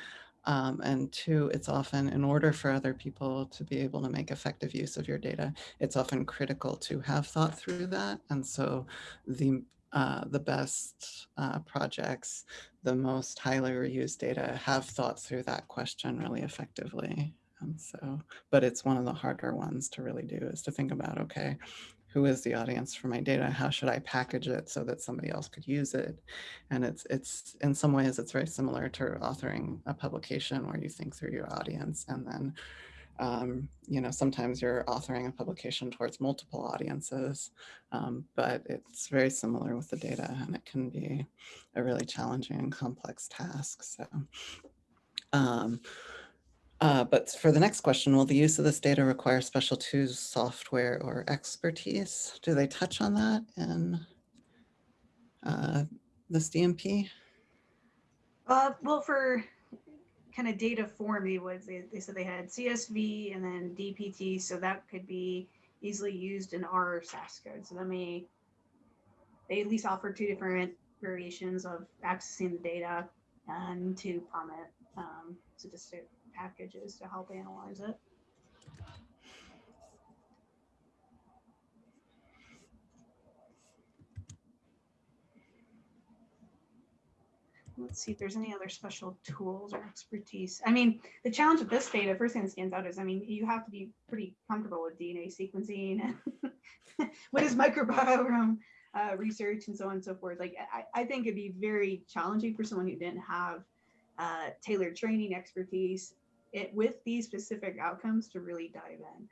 Um, and two, it's often in order for other people to be able to make effective use of your data, it's often critical to have thought through that. And so the uh, the best uh, projects, the most highly reused data have thought through that question really effectively. And so, but it's one of the harder ones to really do is to think about, okay, who is the audience for my data? How should I package it so that somebody else could use it? And it's, it's in some ways, it's very similar to authoring a publication where you think through your audience and then um, you know, sometimes you're authoring a publication towards multiple audiences, um, but it's very similar with the data and it can be a really challenging and complex task. So, um, uh, but for the next question, will the use of this data require special tools, software, or expertise? Do they touch on that in uh, this DMP? Uh, well, for kind of data form they was they, they said they had CSV and then DPT, so that could be easily used in R SAS code. So that may they at least offer two different variations of accessing the data and to PROMIT um, statistic packages to help analyze it. Let's see if there's any other special tools or expertise. I mean, the challenge with this data, first thing that stands out is, I mean, you have to be pretty comfortable with DNA sequencing and [LAUGHS] what is microbiome uh, research and so on and so forth. Like, I, I think it'd be very challenging for someone who didn't have uh, tailored training expertise it, with these specific outcomes to really dive in.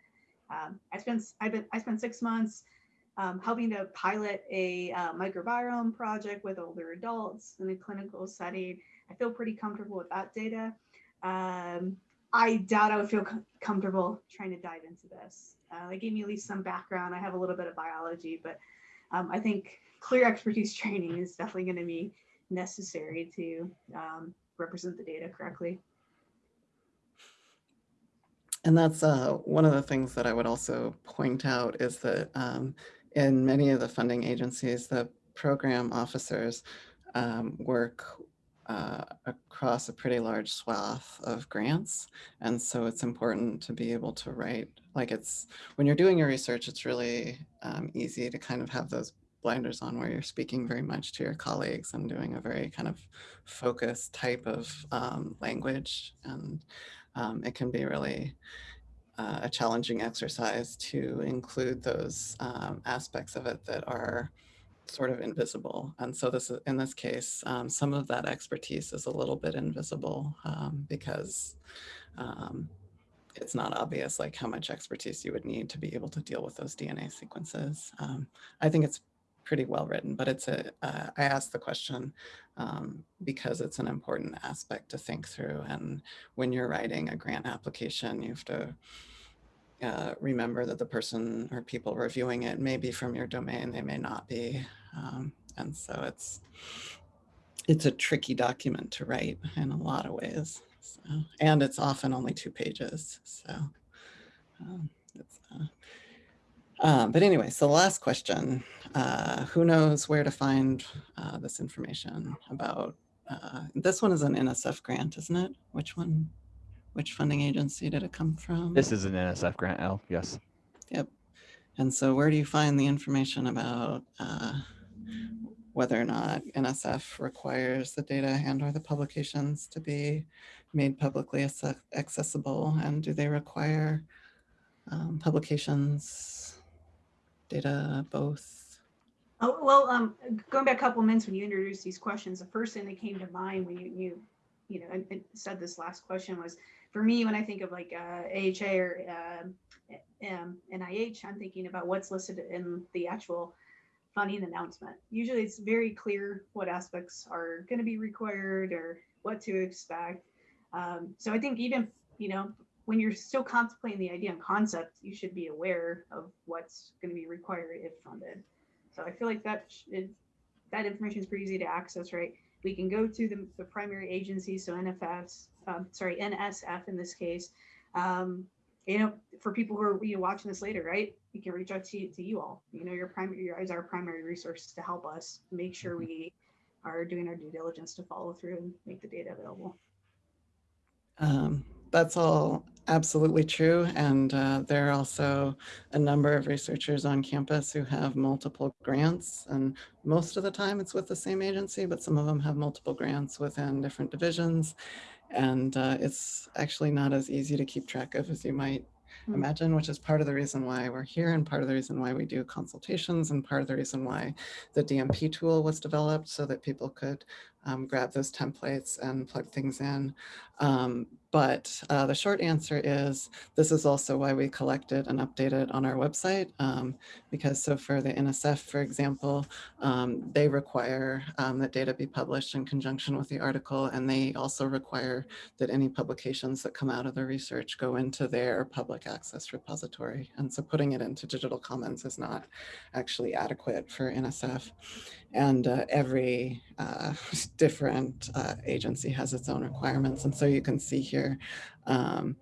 Um, I spent I've been I spent six months um, helping to pilot a uh, microbiome project with older adults in a clinical setting. I feel pretty comfortable with that data. Um, I doubt I would feel com comfortable trying to dive into this. Uh, they gave me at least some background. I have a little bit of biology, but um, I think clear expertise [LAUGHS] training is definitely going to be necessary to um, represent the data correctly. And that's uh, one of the things that I would also point out is that um, in many of the funding agencies, the program officers um, work uh, across a pretty large swath of grants. And so it's important to be able to write, like it's, when you're doing your research, it's really um, easy to kind of have those blinders on where you're speaking very much to your colleagues and doing a very kind of focused type of um, language. And um, it can be really uh, a challenging exercise to include those um, aspects of it that are sort of invisible. And so this is, in this case, um, some of that expertise is a little bit invisible um, because um, it's not obvious like how much expertise you would need to be able to deal with those DNA sequences. Um, I think it's pretty well written, but it's a. Uh, I asked the question um, because it's an important aspect to think through. And when you're writing a grant application, you have to uh, remember that the person or people reviewing it may be from your domain, they may not be. Um, and so it's, it's a tricky document to write in a lot of ways. So, and it's often only two pages. So um, it's, uh, um, but anyway, so the last question, uh, who knows where to find uh, this information about, uh, this one is an NSF grant, isn't it? Which one, which funding agency did it come from? This is an NSF grant, El, yes. Yep. And so where do you find the information about uh, whether or not NSF requires the data and or the publications to be made publicly accessible? And do they require um, publications data, both? Oh, well, um, going back a couple minutes when you introduced these questions, the first thing that came to mind when you, you, you know, and, and said this last question was, for me, when I think of like uh, AHA or uh, NIH, I'm thinking about what's listed in the actual funding announcement. Usually it's very clear what aspects are going to be required or what to expect. Um, so I think even, you know, when you're still contemplating the idea and concept, you should be aware of what's going to be required if funded. So I feel like that is, that information is pretty easy to access, right? We can go to the, the primary agency, so NFS, um, sorry, NSF in this case. Um, you know, for people who are you know, watching this later, right? We can reach out to, to you all. You know, your primary, your as our primary resource to help us make sure Mm-hmm. we are doing our due diligence to follow through and make the data available. Um, that's all absolutely true. And uh, there are also a number of researchers on campus who have multiple grants. And most of the time it's with the same agency, but some of them have multiple grants within different divisions. And uh, it's actually not as easy to keep track of as you might Hmm. imagine, which is part of the reason why we're here and part of the reason why we do consultations and part of the reason why the DMP tool was developed so that people could um, grab those templates and plug things in. Um, but uh, the short answer is this is also why we collected and updated on our website. Um, because so for the NSF, for example, um, they require um, that data be published in conjunction with the article. And they also require that any publications that come out of the research go into their public access repository. And so putting it into digital commons is not actually adequate for NSF. And uh, every uh, [LAUGHS] different uh, agency has its own requirements. And so you can see here, um,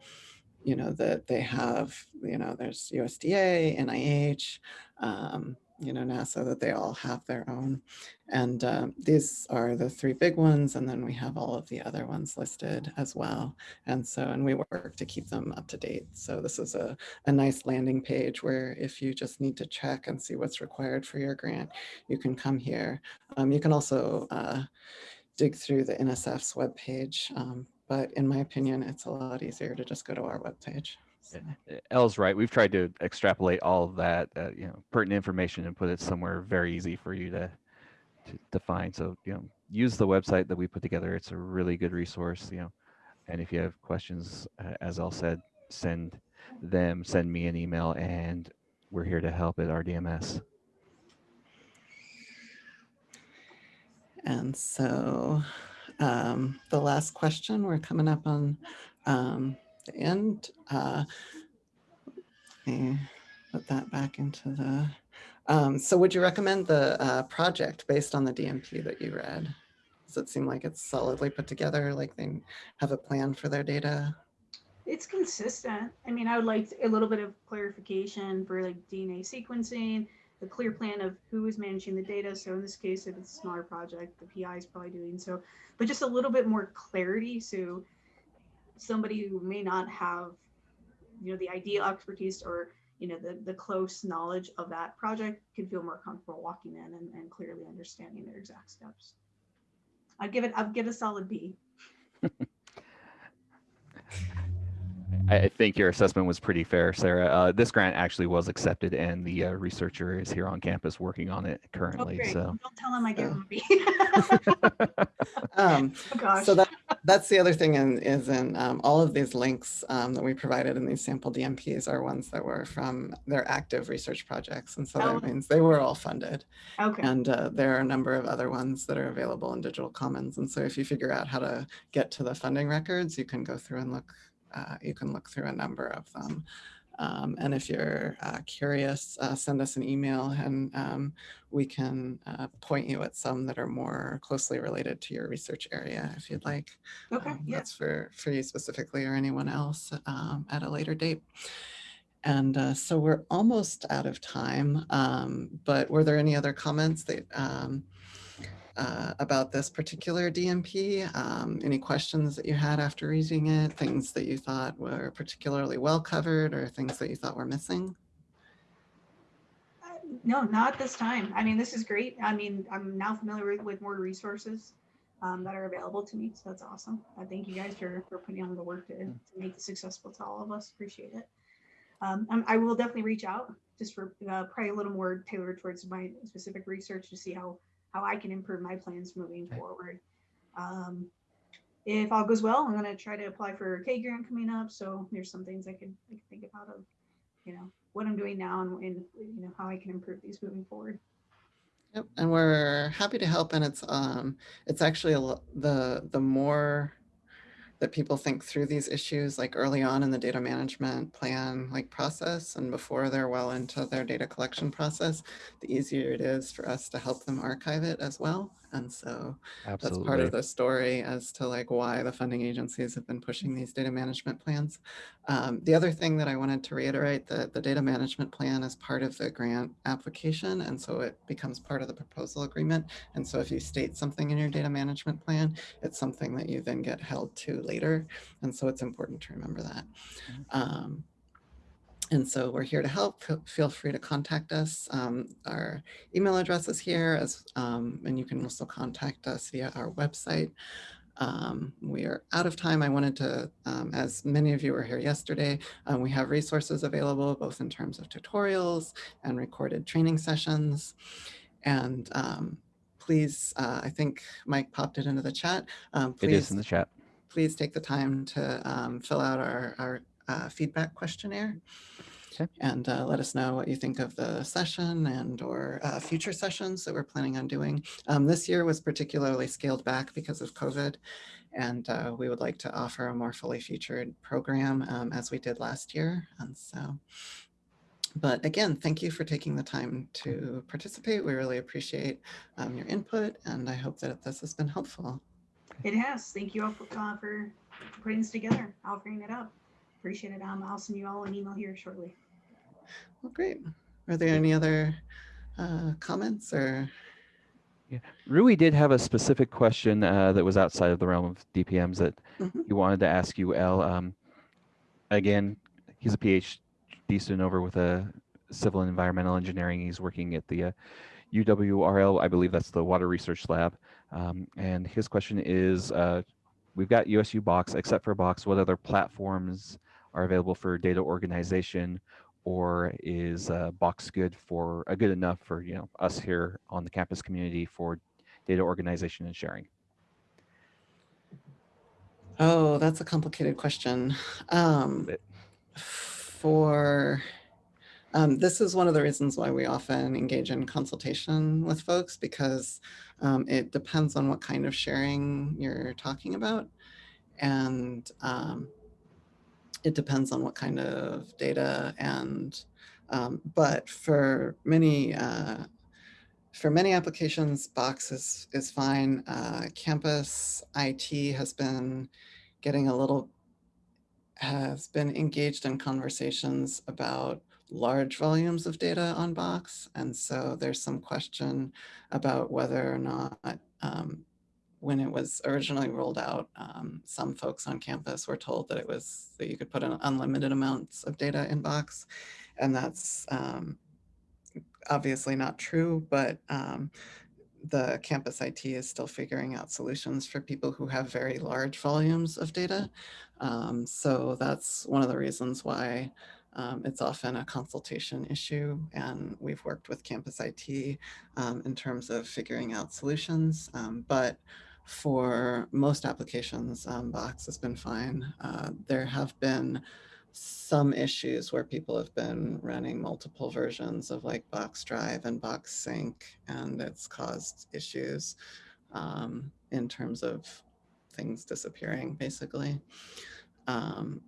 you know, that they have, you know, there's USDA, NIH, um, you know, NASA, that they all have their own. And um, these are the three big ones. And then we have all of the other ones listed as well. And so, and we work to keep them up to date. So this is a, a nice landing page where if you just need to check and see what's required for your grant, you can come here. Um, you can also uh, dig through the NSF's webpage. Um, but in my opinion, it's a lot easier to just go to our webpage. So. Elle's right. We've tried to extrapolate all of that, uh, you know, pertinent information and put it somewhere very easy for you to, to to find. So you know, use the website that we put together. It's a really good resource. You know, and if you have questions, uh, as Elle said, send them, send me an email, and we're here to help at RDMS. And so um, the last question, we're coming up on um, the end. Uh, let me put that back into the, um, so would you recommend the uh, project based on the DMP that you read? Does it seem like it's solidly put together, like they have a plan for their data? It's consistent. I mean, I would like a little bit of clarification for like DNA sequencing, the clear plan of who is managing the data. So in this case, if it's a smaller project, the PI is probably doing so, but just a little bit more clarity. So somebody who may not have, you know, the ideal expertise or, you know, the, the close knowledge of that project can feel more comfortable walking in and, and clearly understanding their exact steps. I'd give it, I'd give a solid B. [LAUGHS] I I think your assessment was pretty fair, Sarah. Uh, this grant actually was accepted, and the uh, researcher is here on campus working on it Oh, currently. great. So. Don't tell him I give So- him a B. [LAUGHS] Um, [LAUGHS] Oh, gosh. So that, that's the other thing in, is in um, all of these links um, that we provided in these sample DMPs are ones that were from their active research projects. And so Oh. that means they were all funded. Okay, And uh, there are a number of other ones that are available in digital commons. And so if you figure out how to get to the funding records, you can go through and look, uh, you can look through a number of them. Um, and if you're uh, curious, uh, send us an email and um, we can uh, point you at some that are more closely related to your research area if you'd like. okay, Um, yeah. That's for, for you specifically or anyone else um, at a later date. And uh, so we're almost out of time, um, but were there any other comments that um, uh, about this particular DMP? Um, any questions that you had after reading it? Things that you thought were particularly well covered or things that you thought were missing? Uh, No, not this time. I mean, this is great. I mean, I'm now familiar with, with more resources um, that are available to me. So that's awesome. I thank you guys for, for putting on the work to, to make this successful to all of us. Appreciate it. Um, I'm- I will definitely reach out just for uh, probably a little more tailored towards my specific research to see how, how I can improve my plans moving Okay. forward. Um, if all goes well, I'm going to try to apply for a K grant coming up. So there's some things I could, I could think about of, you know, what I'm doing now and, and you know how I can improve these moving forward. Yep, and we're happy to help. And it's um, it's actually a, lo- the the more that people think through these issues, like early on in the data management plan like process, and before they're well into their data collection process, the easier it is for us to help them archive it as well. And so that's part of the story as to like why the funding agencies have been pushing these data management plans. Um, the other thing that I wanted to reiterate that the data management plan is part of the grant application. And so it becomes part of the proposal agreement. And so if you state something in your data management plan, it's something that you then get held to later. And so it's important to remember that. Um, and so we're here to help. Feel- free to contact us. Um, our email address is here, as um, and you can also contact us via our website. Um, we are out of time. I wanted to, um, as many of you were here yesterday, um, we have resources available both in terms of tutorials and recorded training sessions. And um, please, uh, I think Mike popped it into the chat. Um, please is in the chat. please take the time to um, fill out our, our uh, feedback questionnaire. Okay. And uh, let us know what you think of the session and or uh, future sessions that we're planning on doing. Um, this year was particularly scaled back because of COVID. And uh, we would like to offer a more fully featured program um, as we did last year. And so, but again, thank you for taking the time to participate. We really appreciate um, your input and I hope that this has been helpful. It has. Thank you all for, uh, for putting this together, offering it up. Appreciate it. Um, I'll send you all an email here shortly. Well, great. Are there any other uh, comments or? Yeah. Rui did have a specific question uh, that was outside of the realm of DPMs that Mhm. he wanted to ask you, El. Um, again, he's a PhD student over with a civil and environmental engineering. He's working at the uh, UWRL, I believe that's the Water Research Lab. Um, and his question is, uh, we've got USU Box, except for Box, what other platforms are available for data organization or is uh, Box good for uh, good enough for you know us here on the campus community for data organization and sharing? Oh, that's a complicated question. Um, for um, this is one of the reasons why we often engage in consultation with folks because um, it depends on what kind of sharing you're talking about. And um, it depends on what kind of data and, um, but for many, uh, for many applications, Box is, is fine. Uh, campus IT has been getting a little, has been engaged in conversations about large volumes of data on Box. And so there's some question about whether or not um, when it was originally rolled out, um, some folks on campus were told that it was that you could put in unlimited amounts of data in Box. And that's um, obviously not true, but um, the campus IT is still figuring out solutions for people who have very large volumes of data. Um, so that's one of the reasons why um, it's often a consultation issue. And we've worked with campus IT um, in terms of figuring out solutions. Um, but for most applications, um, Box has been fine. Uh, there have been some issues where people have been running multiple versions of like Box Drive and Box Sync, and it's caused issues um, in terms of things disappearing, basically. Um,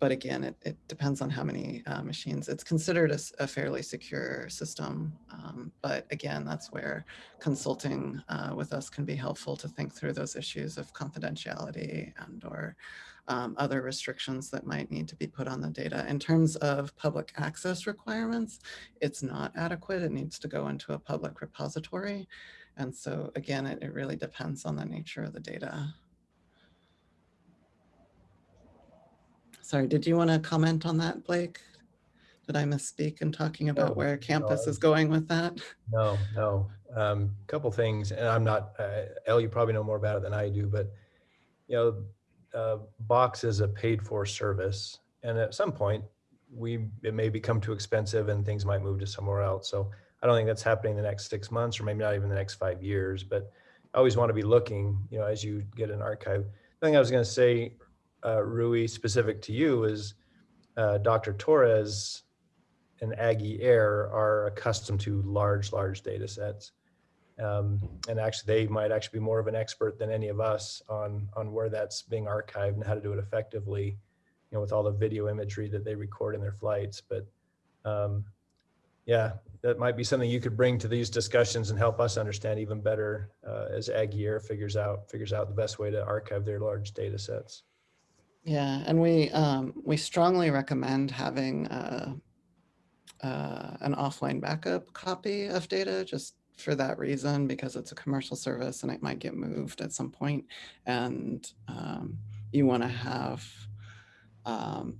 but again, it, it depends on how many uh, machines. It's considered a fairly secure system. Um, but again, that's where consulting uh, with us can be helpful to think through those issues of confidentiality and or um, other restrictions that might need to be put on the data. In terms of public access requirements, it's not adequate. It needs to go into a public repository. And so again, it, it really depends on the nature of the data. Sorry, did you want to comment on that, Blake? Did I misspeak in talking about No, where campus I- is going with that? No, no. Um, couple things, and I'm not, uh, El, you probably know more about it than I do, but you know, uh, Box is a paid for service. And at some point, we, it may become too expensive and things might move to somewhere else. So I don't think that's happening in the next six months or maybe not even the next five years, but I always want to be looking, you know, as you get an archive. The thing I was going to say, uh, Rui, specific to you is uh, Dr. Torres and AggieAir are accustomed to large, large data sets. Um, and actually, they might actually be more of an expert than any of us on, on where that's being archived and how to do it effectively, you know, with all the video imagery that they record in their flights. But um, yeah, that might be something you could bring to these discussions and help us understand even better uh, as AggieAir figures out, figures out the best way to archive their large data sets. Yeah, and we um, we strongly recommend having uh, uh, an offline backup copy of data just for that reason because it's a commercial service and it might get moved at some point. And um, you want to have um,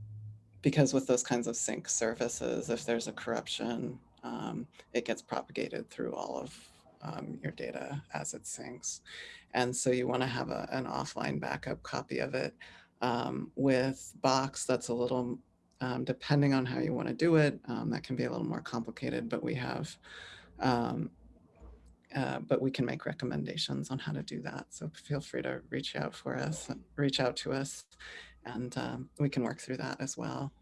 because with those kinds of sync services if there's a corruption um, it gets propagated through all of um, your data as it syncs. And so you want to have a, an offline backup copy of it um, with Box, that's a little, um, depending on how you want to do it, um, that can be a little more complicated, but we have um, uh, but we can make recommendations on how to do that. So feel free to reach out for us, reach out to us, and um, we can work through that as well.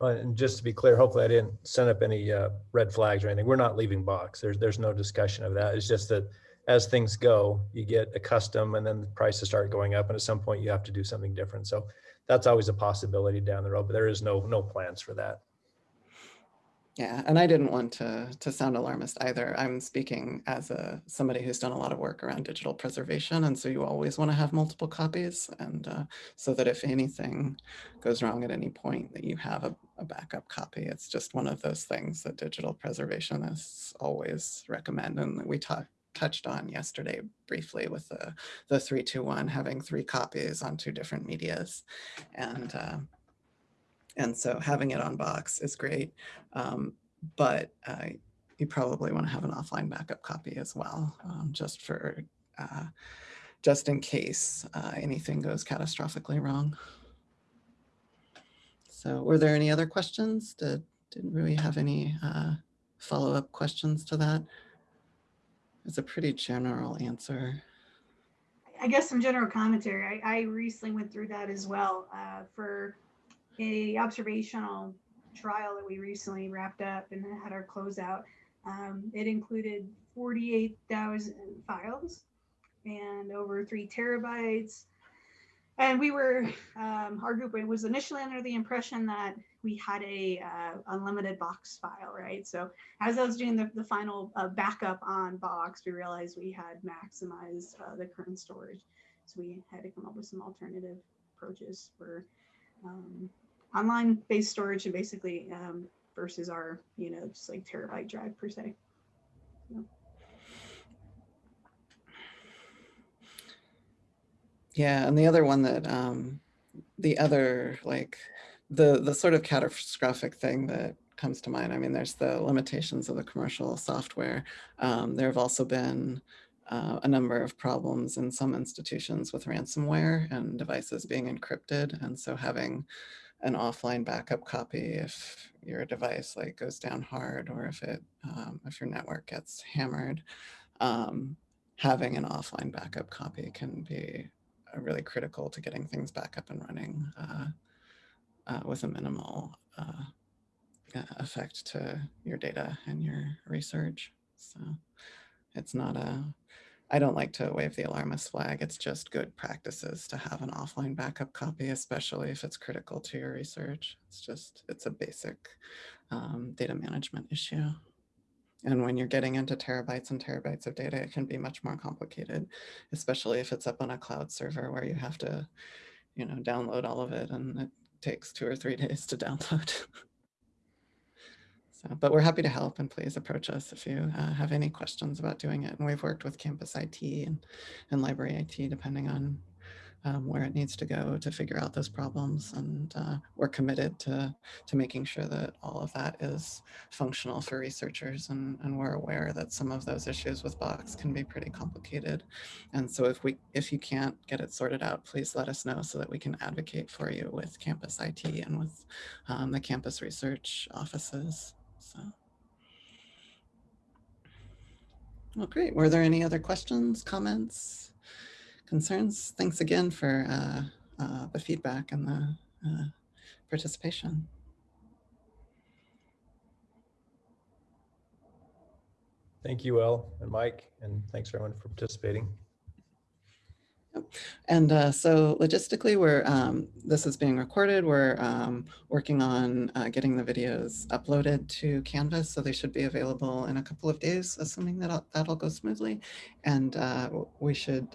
And just to be clear, hopefully I didn't send up any uh, red flags or anything. We're not leaving box. There's, there's no discussion of that. It's just that as things go, you get accustomed and then the prices start going up and at some point you have to do something different. So that's always a possibility down the road, but there is no, no plans for that. Yeah, and I didn't want to to sound alarmist either. I'm speaking as a somebody who's done a lot of work around digital preservation, and so you always want to have multiple copies, and uh, so that if anything goes wrong at any point, that you have a, a backup copy. It's just one of those things that digital preservationists always recommend, and we talked touched on yesterday briefly with the the three two one having three copies on two different medias, and. Uh, and so having it on box is great. Um, but uh, you probably want to have an offline backup copy as well, um, just for, uh, just in case uh, anything goes catastrophically wrong. So were there any other questions? Did, did we have any uh, follow-up questions to that? It's a pretty general answer. I guess some general commentary. I, I recently went through that as well uh, for a observational trial that we recently wrapped up and had our closeout. Um, it included 48,000 files and over three terabytes. And we were, um, our group was initially under the impression that we had a uh, unlimited box file, right? So as I was doing the, the final uh, backup on box, we realized we had maximized uh, the current storage. So we had to come up with some alternative approaches for um, online based storage and basically um, versus our, you know, just like terabyte drive per se. Yeah, and the other one that um, the other like the the sort of catastrophic thing that comes to mind. I mean, there's the limitations of the commercial software. Um, there have also been uh, a number of problems in some institutions with ransomware and devices being encrypted, and so having an offline backup copy if your device like goes down hard or if it um, if your network gets hammered um, having an offline backup copy can be really critical to getting things back up and running uh, uh, with a minimal uh, effect to your data and your research so it's not a I don't like to wave the alarmist flag. It's just good practices to have an offline backup copy, especially if it's critical to your research. It's just, it's a basic um, data management issue. And when you're getting into terabytes and terabytes of data, it can be much more complicated, especially if it's up on a cloud server where you have to, you know, download all of it and it takes two or three [LAUGHS] days to download. So, but we're happy to help and please approach us if you uh, have any questions about doing it. And we've worked with campus IT and, and library IT, depending on um, where it needs to go to figure out those problems. And uh, we're committed to, to making sure that all of that is functional for researchers. And, and we're aware that some of those issues with Box can be pretty complicated. And so if we if you can't get it sorted out, please let us know so that we can advocate for you with campus IT and with um, the campus research offices. So. Well, great. Were there any other questions, comments, concerns? Thanks again for uh, uh, the feedback and the uh, participation. Thank you, El and Mike, and thanks everyone for participating. And uh, so logistically, we're um, this is being recorded. We're um, working on uh, getting the videos uploaded to Canvas, so they should be available in a couple of days, assuming that that'll go smoothly. And uh, we should.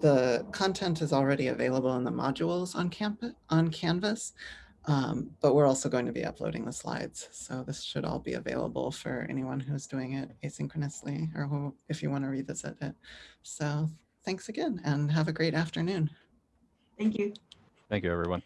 The content is already available in the modules on campus on Canvas, um, but we're also going to be uploading the slides. So this should all be available for anyone who's doing it asynchronously, or who, if you want to revisit it. So thanks again and have a great afternoon. Thank you. Thank you, everyone.